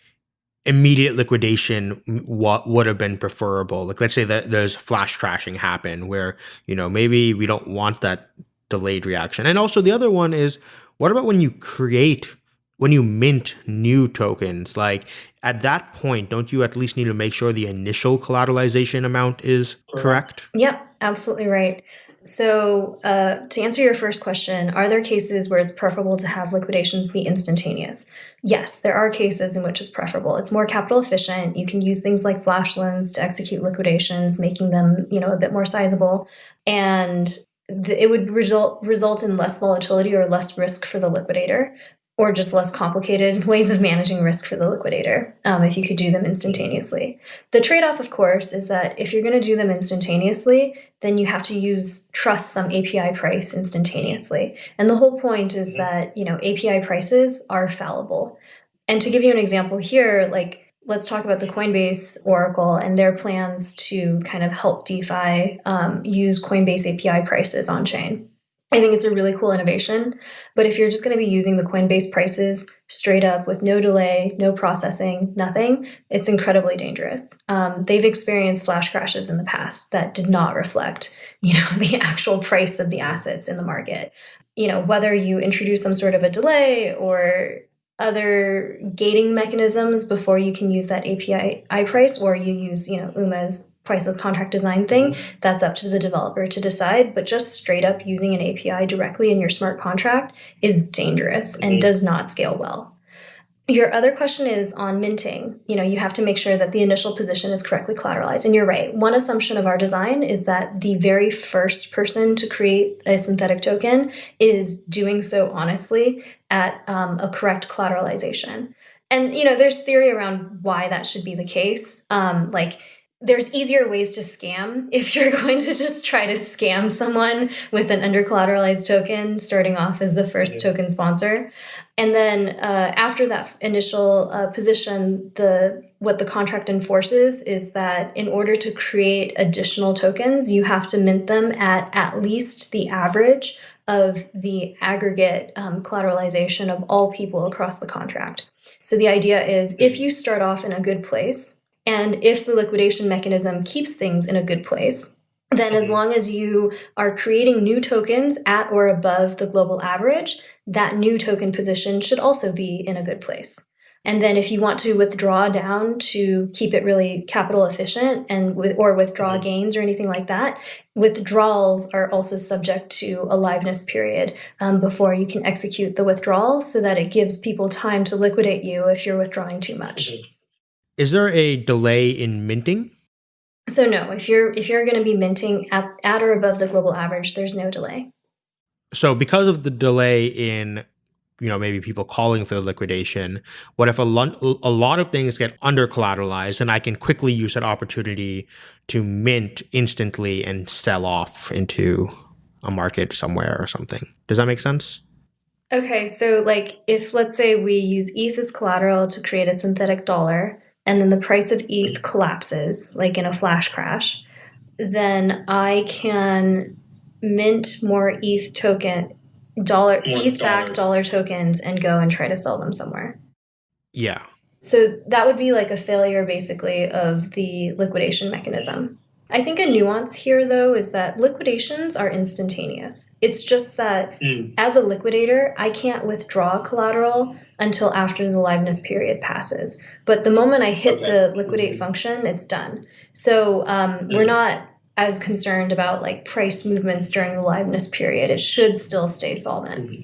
immediate liquidation what would have been preferable? Like let's say that there's flash crashing happen where you know maybe we don't want that delayed reaction. And also the other one is what about when you create when you mint new tokens? Like at that point don't you at least need to make sure the initial collateralization amount is correct? Yep absolutely right so, uh, to answer your first question, are there cases where it's preferable to have liquidations be instantaneous? Yes, there are cases in which it's preferable. It's more capital efficient. You can use things like flash loans to execute liquidations, making them, you know, a bit more sizable, and it would result result in less volatility or less risk for the liquidator or just less complicated ways of managing risk for the liquidator um, if you could do them instantaneously. The trade off, of course, is that if you're going to do them instantaneously, then you have to use trust some API price instantaneously. And the whole point is mm-hmm. that you know API prices are fallible. And to give you an example here, like let's talk about the Coinbase Oracle and their plans to kind of help DeFi um, use Coinbase API prices on chain. I think it's a really cool innovation. But if you're just going to be using the Coinbase prices straight up with no delay, no processing, nothing, it's incredibly dangerous. Um, they've experienced flash crashes in the past that did not reflect, you know, the actual price of the assets in the market. You know, whether you introduce some sort of a delay or other gating mechanisms before you can use that API price, or you use, you know, UMA's priceless contract design thing, mm-hmm. that's up to the developer to decide. But just straight up using an API directly in your smart contract is dangerous and mm-hmm. does not scale well. Your other question is on minting. You know, you have to make sure that the initial position is correctly collateralized. And you're right. One assumption of our design is that the very first person to create a synthetic token is doing so honestly at um, a correct collateralization. And you know, there's theory around why that should be the case. Um, like there's easier ways to scam if you're going to just try to scam someone with an under collateralized token starting off as the first yeah. token sponsor. And then uh, after that initial uh, position the what the contract enforces is that in order to create additional tokens you have to mint them at at least the average of the aggregate um, collateralization of all people across the contract. So the idea is if you start off in a good place And if the liquidation mechanism keeps things in a good place, then as mm-hmm. long as you are creating new tokens at or above the global average, that new token position should also be in a good place. And then if you want to withdraw down to keep it really capital efficient and with, or withdraw mm-hmm. gains or anything like that, withdrawals are also subject to a liveness period um, before you can execute the withdrawal so that it gives people time to liquidate you if you're withdrawing too much. Is there a delay in minting? So no, if you're if you're going to be minting at, at or above the global average, there's no delay. So because of the delay in you know maybe people calling for the liquidation what if a, lo- a lot of things get under collateralized and i can quickly use that opportunity to mint instantly and sell off into a market somewhere or something does that make sense okay so like if let's say we use eth as collateral to create a synthetic dollar and then the price of eth collapses like in a flash crash then i can mint more eth token dollar ETH back dollar tokens and go and try to sell them somewhere. Yeah. So that would be like a failure basically of the liquidation mechanism. I think a nuance here though is that liquidations are instantaneous. It's just that mm. as a liquidator, I can't withdraw collateral until after the liveness period passes. But the moment I hit okay. the liquidate mm-hmm. function, it's done. So um, mm. we're not as concerned about like price movements during the liveness period. It should still stay solvent. Mm-hmm.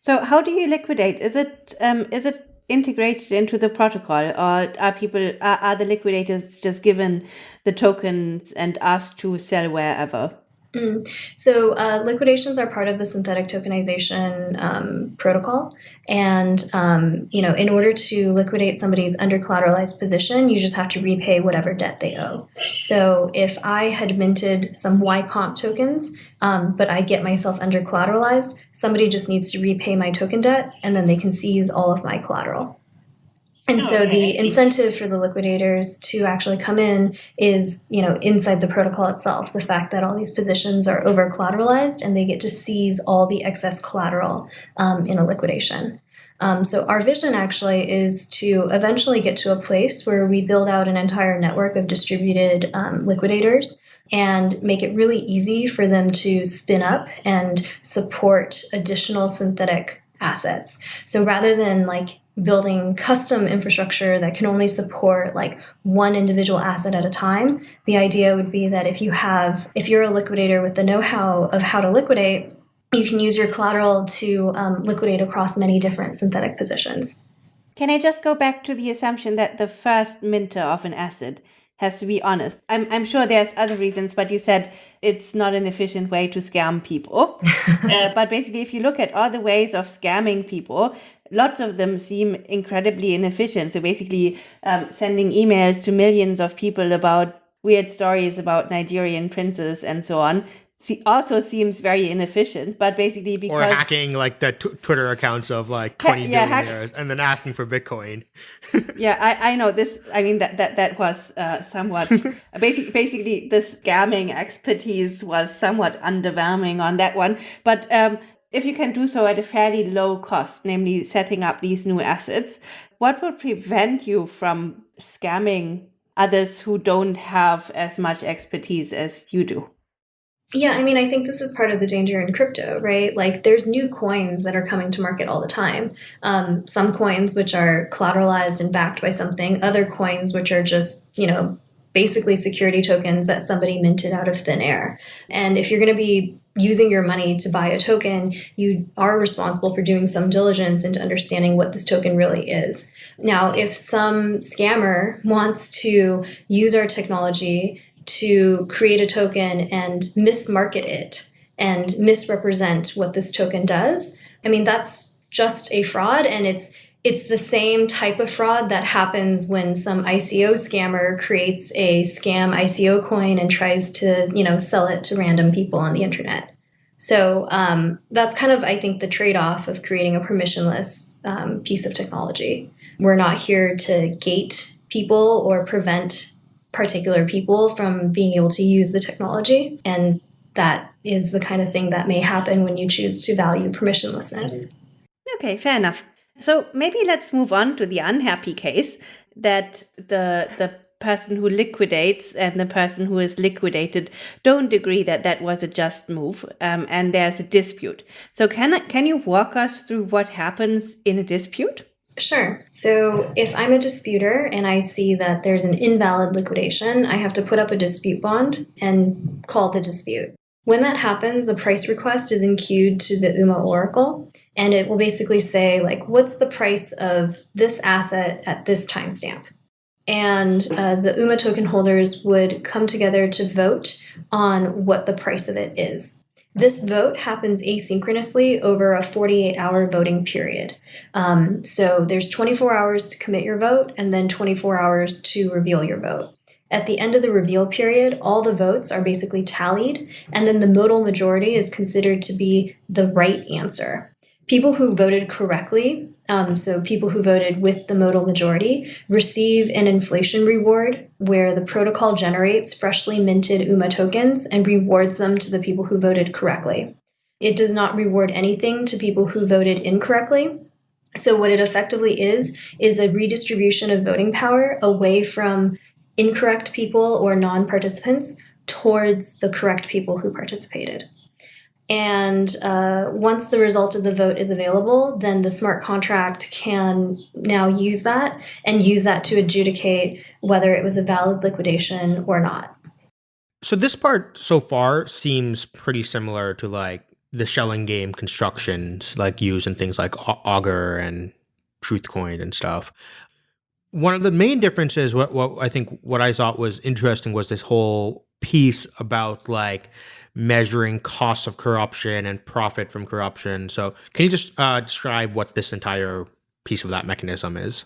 So how do you liquidate? Is it um, is it integrated into the protocol, or are people are, are the liquidators just given the tokens and asked to sell wherever? Mm. So uh, liquidations are part of the synthetic tokenization um, protocol, and um, you know, in order to liquidate somebody's under collateralized position, you just have to repay whatever debt they owe. So if I had minted some YComp tokens, um, but I get myself under collateralized, somebody just needs to repay my token debt, and then they can seize all of my collateral. And oh, so okay, the incentive for the liquidators to actually come in is, you know, inside the protocol itself, the fact that all these positions are over collateralized and they get to seize all the excess collateral um, in a liquidation. Um, so our vision actually is to eventually get to a place where we build out an entire network of distributed um, liquidators and make it really easy for them to spin up and support additional synthetic assets. So rather than like building custom infrastructure that can only support like one individual asset at a time the idea would be that if you have if you're a liquidator with the know-how of how to liquidate you can use your collateral to um, liquidate across many different synthetic positions can i just go back to the assumption that the first minter of an asset has to be honest. I'm, I'm sure there's other reasons, but you said it's not an efficient way to scam people. uh, but basically, if you look at other ways of scamming people, lots of them seem incredibly inefficient. So basically, um, sending emails to millions of people about weird stories about Nigerian princes and so on also seems very inefficient, but basically because or hacking like the Twitter accounts of like twenty ha- yeah, billionaires hack- and then asking for Bitcoin. yeah, I, I know this. I mean that that that was uh, somewhat basically basically the scamming expertise was somewhat underwhelming on that one. But um, if you can do so at a fairly low cost, namely setting up these new assets, what would prevent you from scamming others who don't have as much expertise as you do? Yeah, I mean, I think this is part of the danger in crypto, right? Like, there's new coins that are coming to market all the time. Um, some coins which are collateralized and backed by something, other coins which are just, you know, basically security tokens that somebody minted out of thin air. And if you're going to be using your money to buy a token, you are responsible for doing some diligence into understanding what this token really is. Now, if some scammer wants to use our technology to create a token and mismarket it and misrepresent what this token does, I mean, that's just a fraud and it's it's the same type of fraud that happens when some ICO scammer creates a scam ICO coin and tries to, you know, sell it to random people on the internet. So um, that's kind of, I think, the trade-off of creating a permissionless um, piece of technology. We're not here to gate people or prevent particular people from being able to use the technology, and that is the kind of thing that may happen when you choose to value permissionlessness. Okay, fair enough. So maybe let's move on to the unhappy case. that the the person who liquidates and the person who is liquidated don't agree that that was a just move, um, and there's a dispute. So can can you walk us through what happens in a dispute? Sure. So if I'm a disputer and I see that there's an invalid liquidation, I have to put up a dispute bond and call the dispute. When that happens, a price request is enqueued to the UMA Oracle, and it will basically say, like, what's the price of this asset at this timestamp? And uh, the UMA token holders would come together to vote on what the price of it is. This vote happens asynchronously over a 48 hour voting period. Um, so there's 24 hours to commit your vote and then 24 hours to reveal your vote. At the end of the reveal period, all the votes are basically tallied, and then the modal majority is considered to be the right answer. People who voted correctly, um, so people who voted with the modal majority, receive an inflation reward where the protocol generates freshly minted UMA tokens and rewards them to the people who voted correctly. It does not reward anything to people who voted incorrectly. So, what it effectively is, is a redistribution of voting power away from incorrect people or non participants towards the correct people who participated. And uh, once the result of the vote is available, then the smart contract can now use that and use that to adjudicate whether it was a valid liquidation or not. So this part so far seems pretty similar to like the Schelling game constructions like used in things like Augur and Truthcoin and stuff one of the main differences what, what i think what i thought was interesting was this whole piece about like measuring costs of corruption and profit from corruption. So can you just uh, describe what this entire piece of that mechanism is?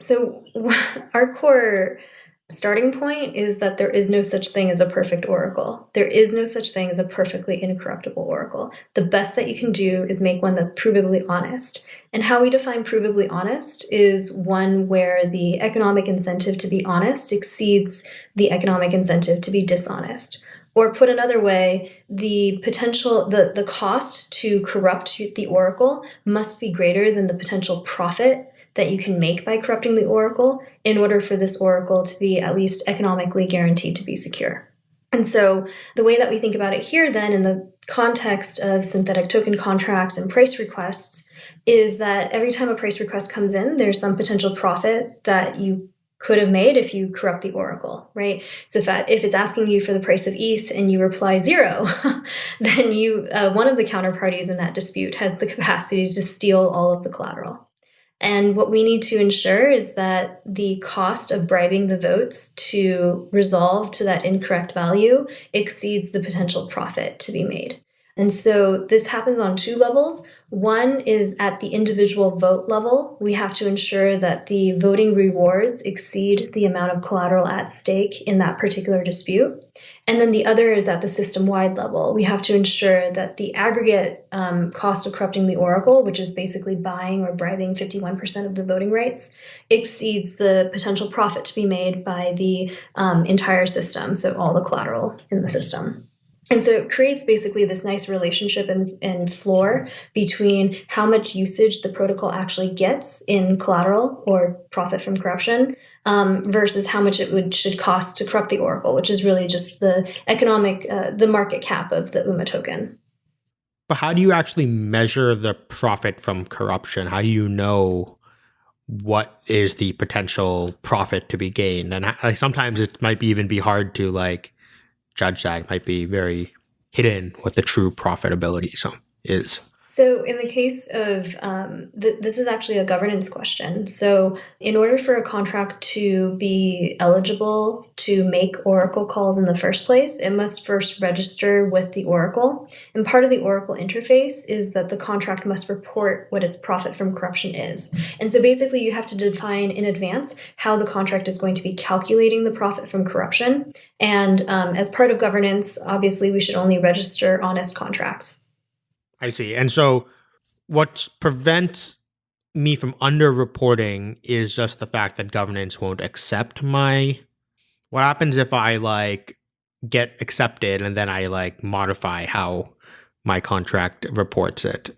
So our core starting point is that there is no such thing as a perfect oracle. There is no such thing as a perfectly incorruptible oracle. The best that you can do is make one that's provably honest. And how we define provably honest is one where the economic incentive to be honest exceeds the economic incentive to be dishonest. Or put another way, the potential, the, the cost to corrupt the oracle must be greater than the potential profit that you can make by corrupting the oracle in order for this oracle to be at least economically guaranteed to be secure. And so, the way that we think about it here, then, in the context of synthetic token contracts and price requests, is that every time a price request comes in, there's some potential profit that you could have made if you corrupt the oracle, right? So if, that, if it's asking you for the price of ETH and you reply zero, then you uh, one of the counterparties in that dispute has the capacity to steal all of the collateral. And what we need to ensure is that the cost of bribing the votes to resolve to that incorrect value exceeds the potential profit to be made. And so this happens on two levels. One is at the individual vote level. We have to ensure that the voting rewards exceed the amount of collateral at stake in that particular dispute. And then the other is at the system wide level. We have to ensure that the aggregate um, cost of corrupting the oracle, which is basically buying or bribing 51% of the voting rights, exceeds the potential profit to be made by the um, entire system, so all the collateral in the system. And so it creates basically this nice relationship and, and floor between how much usage the protocol actually gets in collateral or profit from corruption um, versus how much it would should cost to corrupt the oracle, which is really just the economic, uh, the market cap of the UMA token. But how do you actually measure the profit from corruption? How do you know what is the potential profit to be gained? And like, sometimes it might be even be hard to like judge that. It might be very hidden what the true profitability is. So, in the case of um, th- this is actually a governance question. So, in order for a contract to be eligible to make Oracle calls in the first place, it must first register with the Oracle. And part of the Oracle interface is that the contract must report what its profit from corruption is. And so, basically, you have to define in advance how the contract is going to be calculating the profit from corruption. And um, as part of governance, obviously, we should only register honest contracts. I see. And so what prevents me from underreporting is just the fact that governance won't accept my what happens if I like get accepted and then I like modify how my contract reports it.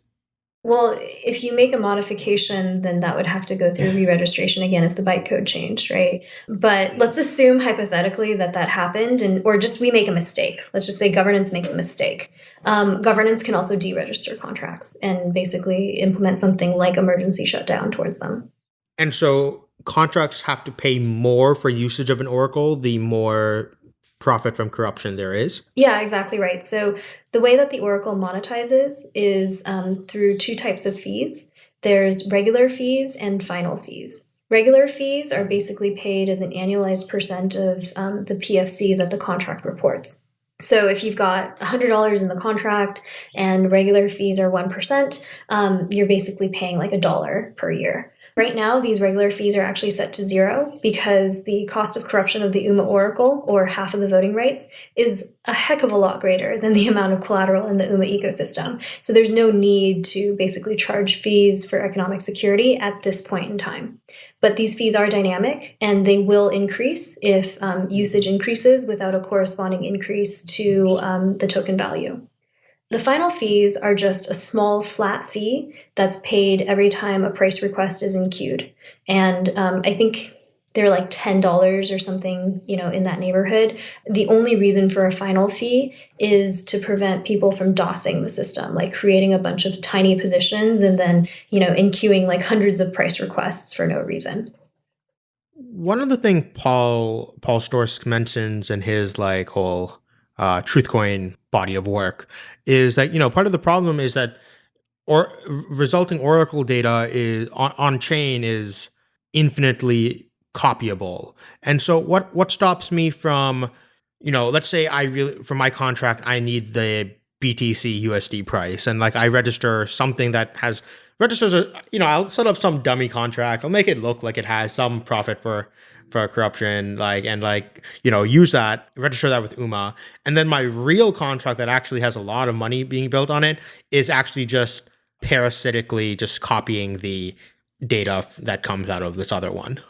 Well, if you make a modification, then that would have to go through re-registration again if the bytecode changed, right? But let's assume hypothetically that that happened, and or just we make a mistake. Let's just say governance makes a mistake. Um, governance can also deregister contracts and basically implement something like emergency shutdown towards them. And so contracts have to pay more for usage of an oracle the more profit from corruption there is. Yeah, exactly right. So the way that the Oracle monetizes is um, through two types of fees. There's regular fees and final fees. Regular fees are basically paid as an annualized percent of um, the PFC that the contract reports. So if you've got $100 in the contract and regular fees are 1%, um, you're basically paying like a dollar per year. Right now, these regular fees are actually set to zero because the cost of corruption of the UMA Oracle, or half of the voting rights, is a heck of a lot greater than the amount of collateral in the UMA ecosystem. So there's no need to basically charge fees for economic security at this point in time. But these fees are dynamic and they will increase if um, usage increases without a corresponding increase to um, the token value. The final fees are just a small flat fee that's paid every time a price request is enqueued. And um, I think they're like $10 or something, you know, in that neighborhood. The only reason for a final fee is to prevent people from DOSing the system, like creating a bunch of tiny positions and then, you know, enqueuing like hundreds of price requests for no reason. One of the things Paul Paul Sztorc mentions in his like whole uh, Truthcoin body of work is that you know part of the problem is that or resulting oracle data is on, on chain is infinitely copyable. And so what what stops me from you know let's say i really for my contract i need the btc usd price. And like i register something that has registers a you know i'll set up some dummy contract. I'll make it look like it has some profit for for corruption, like and like you know use that, register that with UMA, and then my real contract that actually has a lot of money being built on it is actually just parasitically just copying the data that comes out of this other one.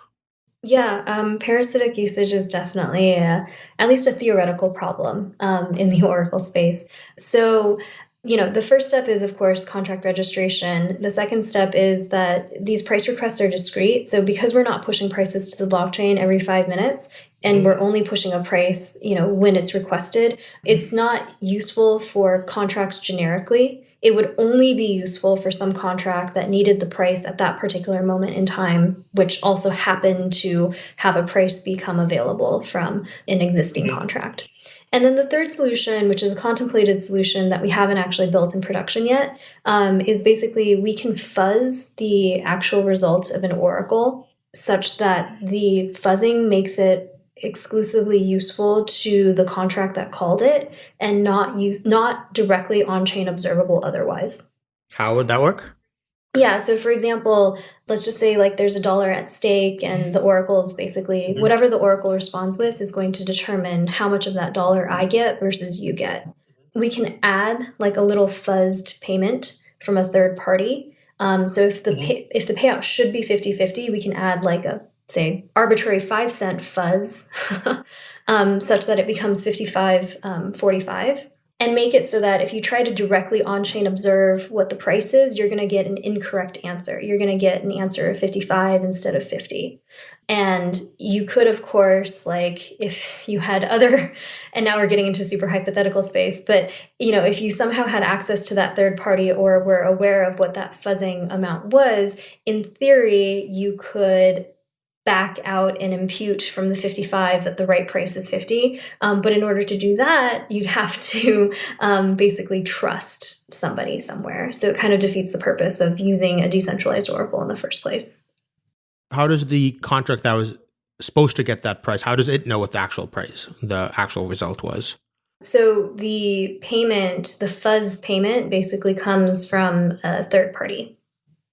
Yeah, um, parasitic usage is definitely a, at least a theoretical problem um, in the Oracle space. So you know, the first step is, of course, contract registration. The second step is that these price requests are discrete. So because we're not pushing prices to the blockchain every five minutes, and we're only pushing a price, you know, when it's requested, it's not useful for contracts generically. It would only be useful for some contract that needed the price at that particular moment in time, which also happened to have a price become available from an existing mm-hmm. contract. And then the third solution, which is a contemplated solution that we haven't actually built in production yet, um, is basically we can fuzz the actual result of an oracle such that the fuzzing makes it exclusively useful to the contract that called it and not use not directly on-chain observable otherwise. How would that work? Yeah. So, for example, let's just say like there's a dollar at stake, and the oracle is basically mm-hmm. whatever the oracle responds with is going to determine how much of that dollar I get versus you get. We can add like a little fuzzed payment from a third party. Um, so if the mm-hmm. pay, if the payout should be 50-50, we can add like a say arbitrary five cent fuzz um, such that it becomes 55 um, 45 and make it so that if you try to directly on chain observe what the price is, you're going to get an incorrect answer. You're going to get an answer of 55 instead of 50. And you could, of course, like if you had other, and now we're getting into super hypothetical space, but you know, if you somehow had access to that third party or were aware of what that fuzzing amount was, in theory, you could back out and impute from the 55 that the right price is 50. Um, but in order to do that, you'd have to um, basically trust somebody somewhere. So it kind of defeats the purpose of using a decentralized Oracle in the first place. How does the contract that was supposed to get that price, how does it know what the actual price, the actual result was? So the payment, the fuzz payment, basically comes from a third party.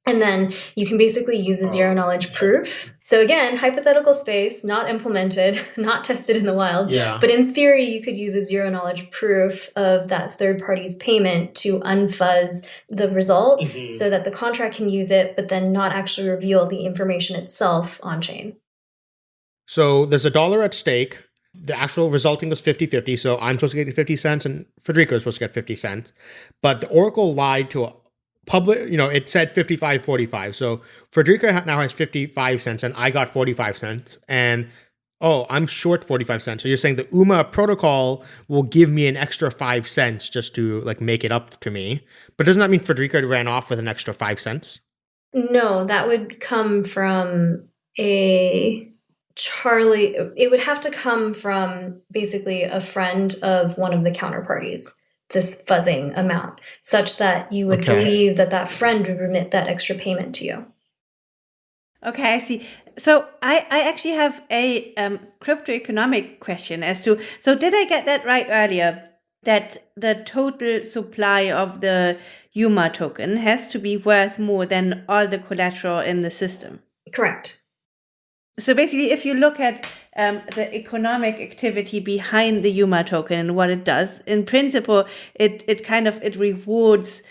And then you can basically use a zero knowledge proof. So again, hypothetical space, not implemented, not tested in the wild. Yeah. But in theory, you could use a zero knowledge proof of that third party's payment to unfuzz the result mm-hmm. so that the contract can use it, but then not actually reveal the information itself on chain. So there's a dollar at stake. The actual resulting was 50 50. So I'm supposed to get 50 cents and Friederike is supposed to get 50 cents. But the Oracle lied to public, you know, it said 55 45. So Friederike now has 55 cents and I got 45 cents. And oh, I'm short 45 cents. So you're saying the UMA protocol will give me an extra five cents just to like make it up to me. But doesn't that mean Friederike ran off with an extra five cents? No, that would come from a Charlie. It would have to come from basically a friend of one of the counterparties this fuzzing amount such that you would okay. believe that that friend would remit that extra payment to you. Okay, I see. So I, I actually have a um, crypto economic question as to so did I get that right earlier that the total supply of the UMA token has to be worth more than all the collateral in the system? Correct. So basically, if you look at um, the economic activity behind the UMA token and what it does, in principle, it it kind of it rewards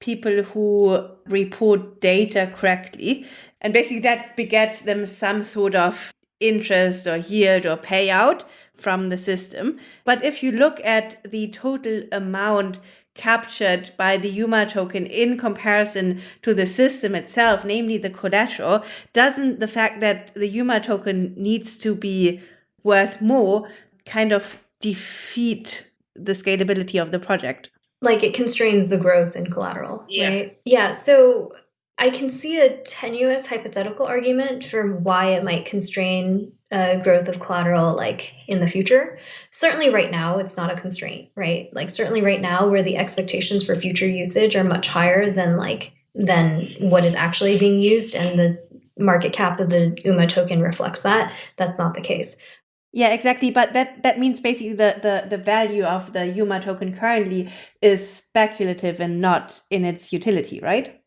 people who report data correctly, and basically that begets them some sort of interest or yield or payout from the system. But if you look at the total amount captured by the UMA token in comparison to the system itself, namely the collateral, doesn't the fact that the UMA token needs to be worth more kind of defeat the scalability of the project? Like it constrains the growth in collateral, yeah. right? Yeah. So I can see a tenuous hypothetical argument for why it might constrain uh, growth of collateral like in the future. Certainly, right now, it's not a constraint, right? Like certainly right now, where the expectations for future usage are much higher than like than what is actually being used, and the market cap of the UMA token reflects that. That's not the case. Yeah, exactly. But that that means basically the, the the value of the UMA token currently is speculative and not in its utility, right?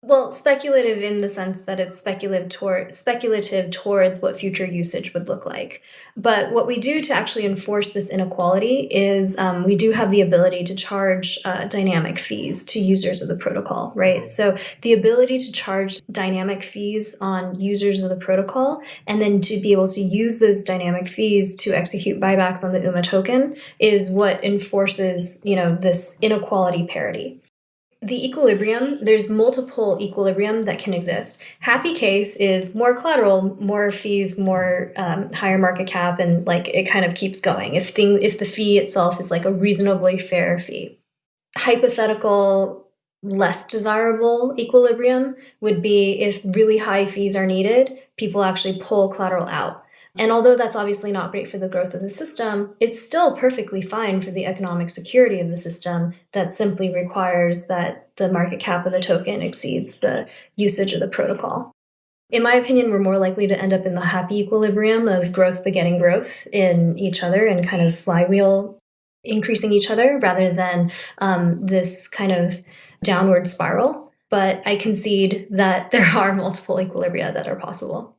Well, speculative in the sense that it's speculative toward speculative towards what future usage would look like. But what we do to actually enforce this inequality is um, we do have the ability to charge uh, dynamic fees to users of the protocol, right? So the ability to charge dynamic fees on users of the protocol, and then to be able to use those dynamic fees to execute buybacks on the UMA token, is what enforces, you know, this inequality parity the equilibrium, there's multiple equilibrium that can exist. Happy case is more collateral, more fees, more um, higher market cap, and like it kind of keeps going. If thing if the fee itself is like a reasonably fair fee. Hypothetical less desirable equilibrium would be if really high fees are needed, people actually pull collateral out. And although that's obviously not great for the growth of the system, it's still perfectly fine for the economic security of the system that simply requires that the market cap of the token exceeds the usage of the protocol. In my opinion, we're more likely to end up in the happy equilibrium of growth begetting growth in each other and kind of flywheel increasing each other rather than um, this kind of downward spiral. But I concede that there are multiple equilibria that are possible.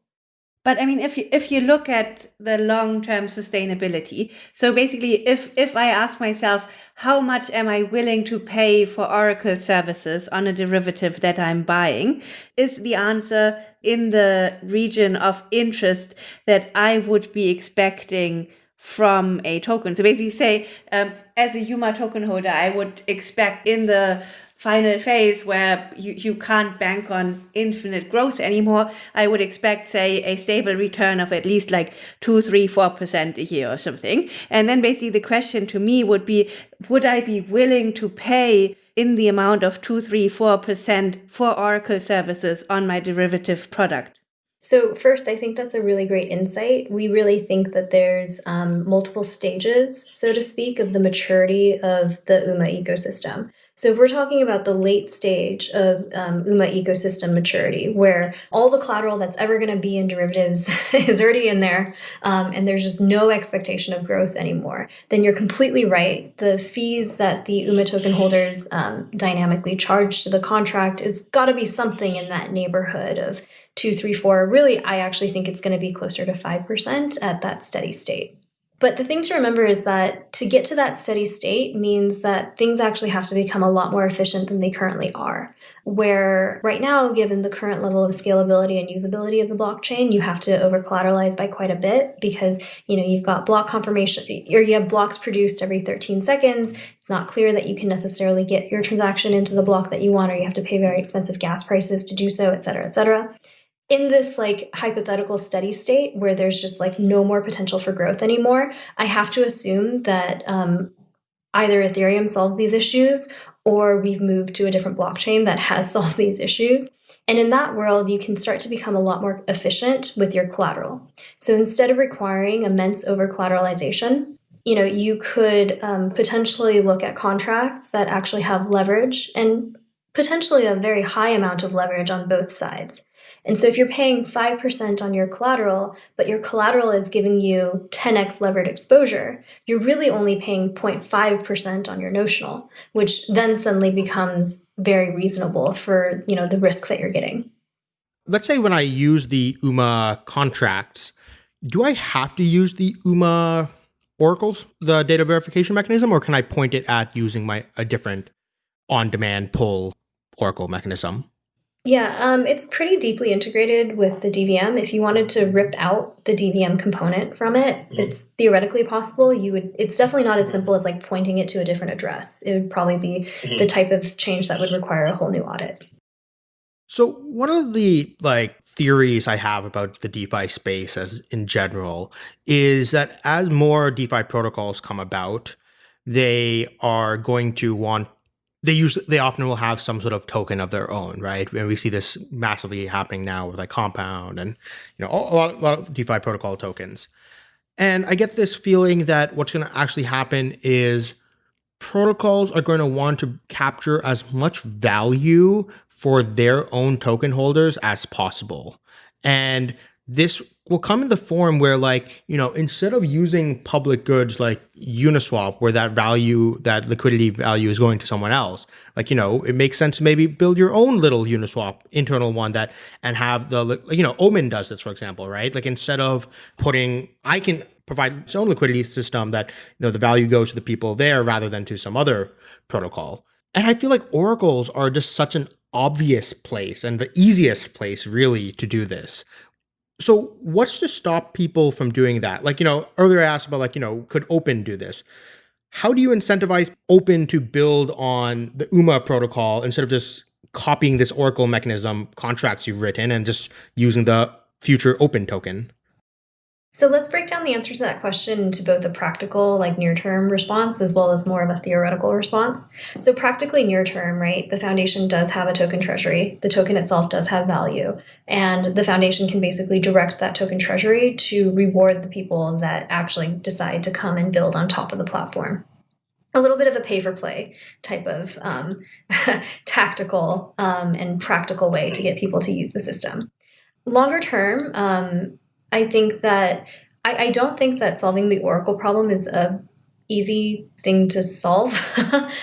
But I mean, if you if you look at the long term sustainability, so basically, if if I ask myself, how much am I willing to pay for Oracle services on a derivative that I'm buying, is the answer in the region of interest that I would be expecting from a token. So basically, say um, as a UMA token holder, I would expect in the final phase where you, you can't bank on infinite growth anymore, I would expect, say, a stable return of at least like two, three, four percent a year or something. And then basically the question to me would be, would I be willing to pay in the amount of two, three, four percent for Oracle services on my derivative product? So, first, I think that's a really great insight. We really think that there's um, multiple stages, so to speak, of the maturity of the UMA ecosystem. So if we're talking about the late stage of um, UMA ecosystem maturity, where all the collateral that's ever going to be in derivatives is already in there, um, and there's just no expectation of growth anymore, then you're completely right. The fees that the UMA token holders um, dynamically charge to the contract is got to be something in that neighborhood of two, three, four. Really, I actually think it's going to be closer to 5% at that steady state. But the thing to remember is that to get to that steady state means that things actually have to become a lot more efficient than they currently are. Where right now, given the current level of scalability and usability of the blockchain, you have to over collateralize by quite a bit because you know you've got block confirmation or you have blocks produced every 13 seconds. It's not clear that you can necessarily get your transaction into the block that you want, or you have to pay very expensive gas prices to do so, et cetera, et cetera in this like hypothetical steady state where there's just like no more potential for growth anymore, I have to assume that um, either Ethereum solves these issues or we've moved to a different blockchain that has solved these issues. And in that world, you can start to become a lot more efficient with your collateral. So instead of requiring immense over collateralization, you know, you could um, potentially look at contracts that actually have leverage and potentially a very high amount of leverage on both sides. And so if you're paying 5% on your collateral, but your collateral is giving you 10x levered exposure, you're really only paying 0.5% on your notional, which then suddenly becomes very reasonable for, you know, the risk that you're getting. Let's say when I use the UMA contracts, do I have to use the UMA oracles, the data verification mechanism, or can I point it at using my a different on-demand pull oracle mechanism? Yeah, um, it's pretty deeply integrated with the DVM. If you wanted to rip out the DVM component from it, mm-hmm. it's theoretically possible. You would. It's definitely not as simple as like pointing it to a different address. It would probably be mm-hmm. the type of change that would require a whole new audit. So one of the like theories I have about the DeFi space as in general is that as more DeFi protocols come about, they are going to want they use they often will have some sort of token of their own, right? And we see this massively happening now with like Compound and you know a lot, a lot of DeFi protocol tokens. And I get this feeling that what's going to actually happen is protocols are going to want to capture as much value for their own token holders as possible. And this will come in the form where like you know instead of using public goods like uniswap where that value that liquidity value is going to someone else like you know it makes sense to maybe build your own little uniswap internal one that and have the you know omen does this for example right? Like instead of putting i can provide its own liquidity system that you know the value goes to the people there rather than to some other protocol. And i feel like oracles are just such an obvious place and the easiest place really to do this so what's to stop people from doing that? Like, you know, earlier I asked about like, you know, could Opyn do this? How do you incentivize Opyn to build on the UMA protocol instead of just copying this Oracle mechanism contracts you've written and just using the future Opyn token? So let's break down the answer to that question into both a practical, like near term response, as well as more of a theoretical response. So, practically near term, right, the foundation does have a token treasury. The token itself does have value. And the foundation can basically direct that token treasury to reward the people that actually decide to come and build on top of the platform a little bit of a pay for play type of um, tactical um, and practical way to get people to use the system. Longer term, um, I think that I, I don't think that solving the Oracle problem is a easy thing to solve.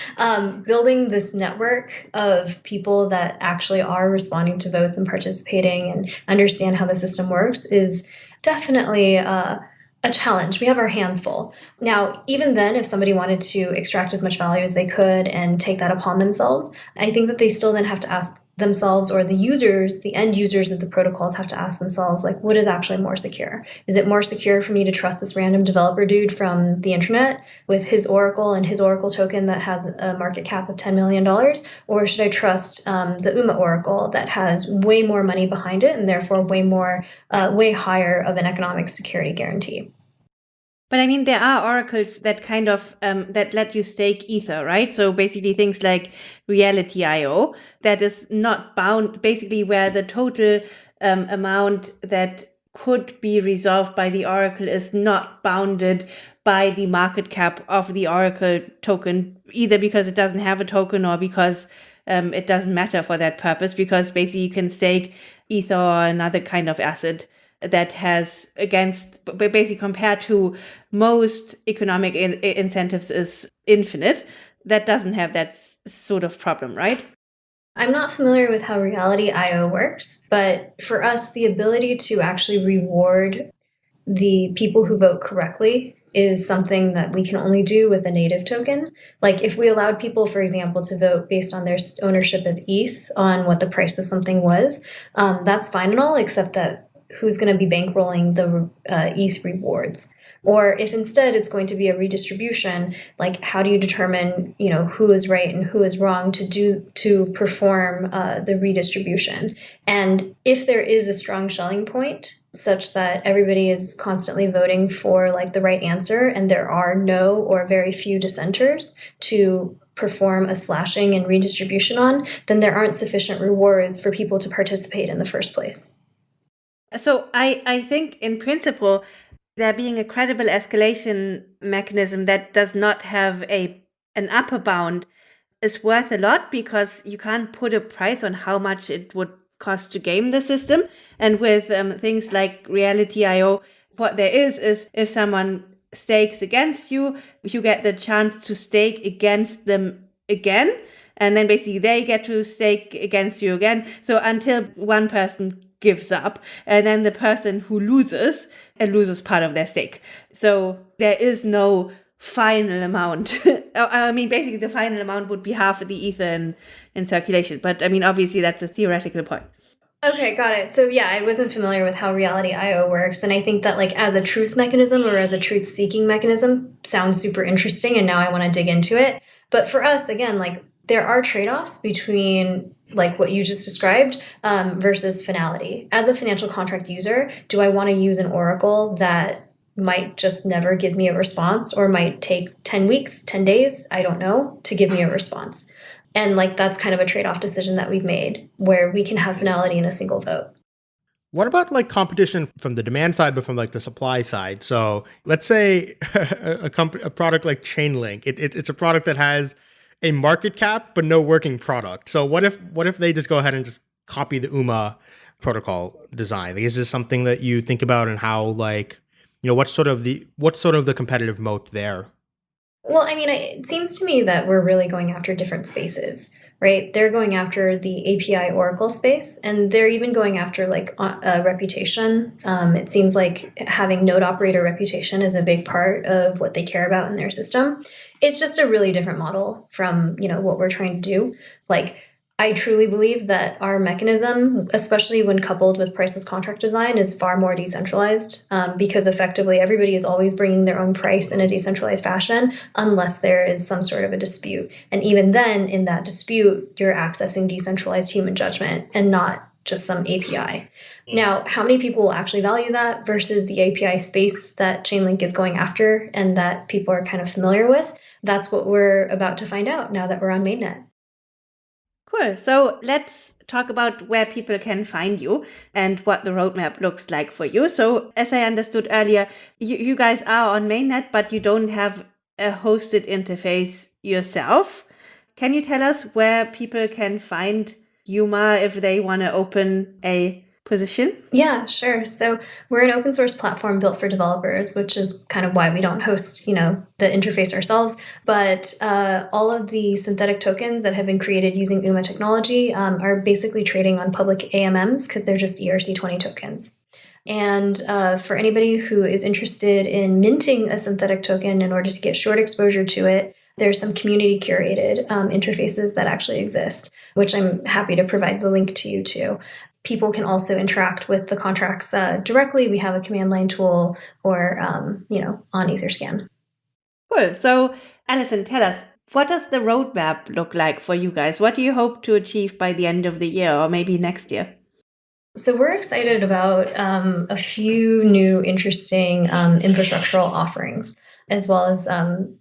um, building this network of people that actually are responding to votes and participating and understand how the system works is definitely uh, a challenge. We have our hands full. Now, even then, if somebody wanted to extract as much value as they could and take that upon themselves, I think that they still then have to ask themselves or the users, the end users of the protocols have to ask themselves, like, what is actually more secure? Is it more secure for me to trust this random developer dude from the internet with his Oracle and his Oracle token that has a market cap of $10 million? Or should I trust um, the UMA Oracle that has way more money behind it and therefore way more, uh, way higher of an economic security guarantee? But I mean, there are oracles that kind of um, that let you stake ether, right? So basically, things like Reality IO that is not bound, basically, where the total um, amount that could be resolved by the oracle is not bounded by the market cap of the oracle token, either because it doesn't have a token or because um, it doesn't matter for that purpose. Because basically, you can stake ether or another kind of asset that has against basically compared to most economic in- incentives is infinite that doesn't have that sort of problem right i'm not familiar with how reality io works but for us the ability to actually reward the people who vote correctly is something that we can only do with a native token. Like if we allowed people, for example, to vote based on their ownership of ETH on what the price of something was, um, that's fine and all, except that who's going to be bankrolling the uh, ETH rewards? Or if instead it's going to be a redistribution, like how do you determine, you know, who is right and who is wrong to do to perform uh, the redistribution? And if there is a strong Schelling point, such that everybody is constantly voting for like the right answer, and there are no or very few dissenters to perform a slashing and redistribution on, then there aren't sufficient rewards for people to participate in the first place. So I, I think in principle, there being a credible escalation mechanism that does not have a an upper bound is worth a lot because you can't put a price on how much it would cost to game the system. And with um, things like Reality IO, what there is is if someone stakes against you, you get the chance to stake against them again. And then basically they get to stake against you again. So until one person gives up, and then the person who loses and loses part of their stake. So there is no final amount. I mean, basically, the final amount would be half of the ether in, in circulation. But I mean, obviously, that's a theoretical point. Okay, got it. So yeah, I wasn't familiar with how reality IO works and I think that like as a truth mechanism or as a truth seeking mechanism sounds super interesting and now I want to dig into it. But for us again, like there are trade-offs between like what you just described um, versus finality. As a financial contract user, do I want to use an oracle that might just never give me a response or might take 10 weeks, 10 days, I don't know, to give me a response? And like that's kind of a trade-off decision that we've made where we can have finality in a single vote. What about like competition from the demand side, but from like the supply side? So let's say a, comp- a product like Chainlink, it, it, it's a product that has a market cap but no working product. So what if what if they just go ahead and just copy the UMA protocol design? Like, is this something that you think about and how like you know what's sort of the what's sort of the competitive moat there? Well, I mean, it seems to me that we're really going after different spaces, right? They're going after the API Oracle space, and they're even going after like a reputation. Um, it seems like having node operator reputation is a big part of what they care about in their system it's just a really different model from you know what we're trying to do like i truly believe that our mechanism especially when coupled with priceless contract design is far more decentralized um, because effectively everybody is always bringing their own price in a decentralized fashion unless there is some sort of a dispute and even then in that dispute you're accessing decentralized human judgment and not just some API. Now, how many people will actually value that versus the API space that Chainlink is going after and that people are kind of familiar with? That's what we're about to find out now that we're on mainnet. Cool. So let's talk about where people can find you and what the roadmap looks like for you. So, as I understood earlier, you, you guys are on mainnet, but you don't have a hosted interface yourself. Can you tell us where people can find UMA if they want to open a position? Yeah, sure. So we're an open source platform built for developers, which is kind of why we don't host, you know, the interface ourselves. But uh, all of the synthetic tokens that have been created using UMA technology um, are basically trading on public AMMs because they're just ERC20 tokens. And uh, for anybody who is interested in minting a synthetic token in order to get short exposure to it, there's some community curated um, interfaces that actually exist, which I'm happy to provide the link to you to. People can also interact with the contracts uh, directly. We have a command line tool or, um, you know, on Etherscan. Cool. So, Allison, tell us, what does the roadmap look like for you guys? What do you hope to achieve by the end of the year or maybe next year? So we're excited about um, a few new interesting um, infrastructural offerings, as well as um,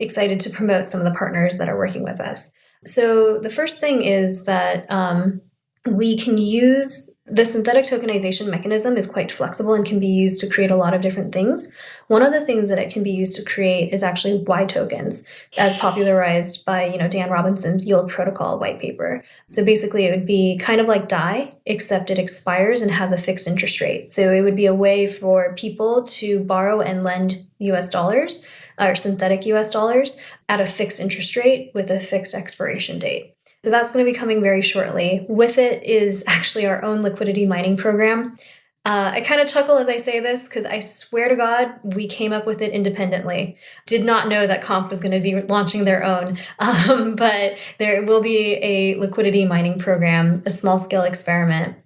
excited to promote some of the partners that are working with us. So the first thing is that um, we can use the synthetic tokenization mechanism is quite flexible and can be used to create a lot of different things. One of the things that it can be used to create is actually Y tokens, as popularized by you know Dan Robinson's Yield Protocol white paper. So basically, it would be kind of like DAI, except it expires and has a fixed interest rate. So it would be a way for people to borrow and lend U.S. dollars or synthetic US dollars at a fixed interest rate with a fixed expiration date. So that's going to be coming very shortly. With it is actually our own liquidity mining program. Uh, I kind of chuckle as I say this because I swear to God, we came up with it independently. Did not know that Comp was going to be launching their own, um, but there will be a liquidity mining program, a small scale experiment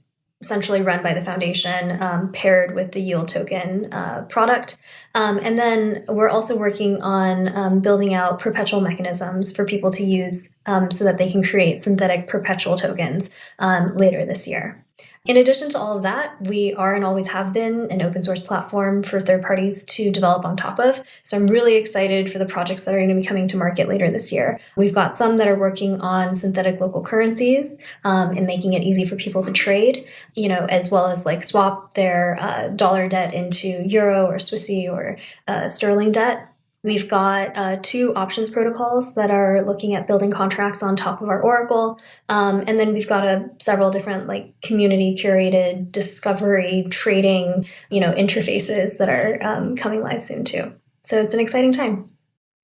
essentially run by the foundation, um, paired with the yield token uh, product. Um, and then we're also working on um, building out perpetual mechanisms for people to use um, so that they can create synthetic perpetual tokens um, later this year. In addition to all of that, we are and always have been an open source platform for third parties to develop on top of. So I'm really excited for the projects that are going to be coming to market later this year. We've got some that are working on synthetic local currencies um, and making it easy for people to trade, you know, as well as like swap their uh, dollar debt into euro or Swissy or uh, sterling debt. We've got uh, two options protocols that are looking at building contracts on top of our Oracle. Um, and then we've got a, several different like community curated discovery trading, you know, interfaces that are um, coming live soon too. So it's an exciting time.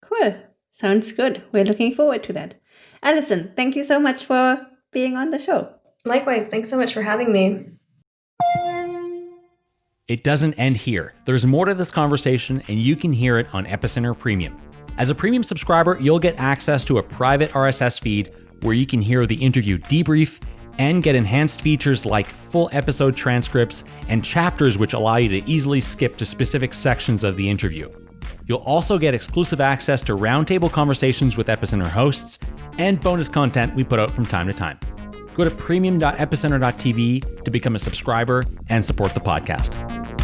Cool. Sounds good. We're looking forward to that. Allison, thank you so much for being on the show. Likewise. Thanks so much for having me. It doesn't end here. There's more to this conversation, and you can hear it on Epicenter Premium. As a premium subscriber, you'll get access to a private RSS feed where you can hear the interview debrief and get enhanced features like full episode transcripts and chapters which allow you to easily skip to specific sections of the interview. You'll also get exclusive access to roundtable conversations with Epicenter hosts and bonus content we put out from time to time. Go to premium.epicenter.tv to become a subscriber and support the podcast.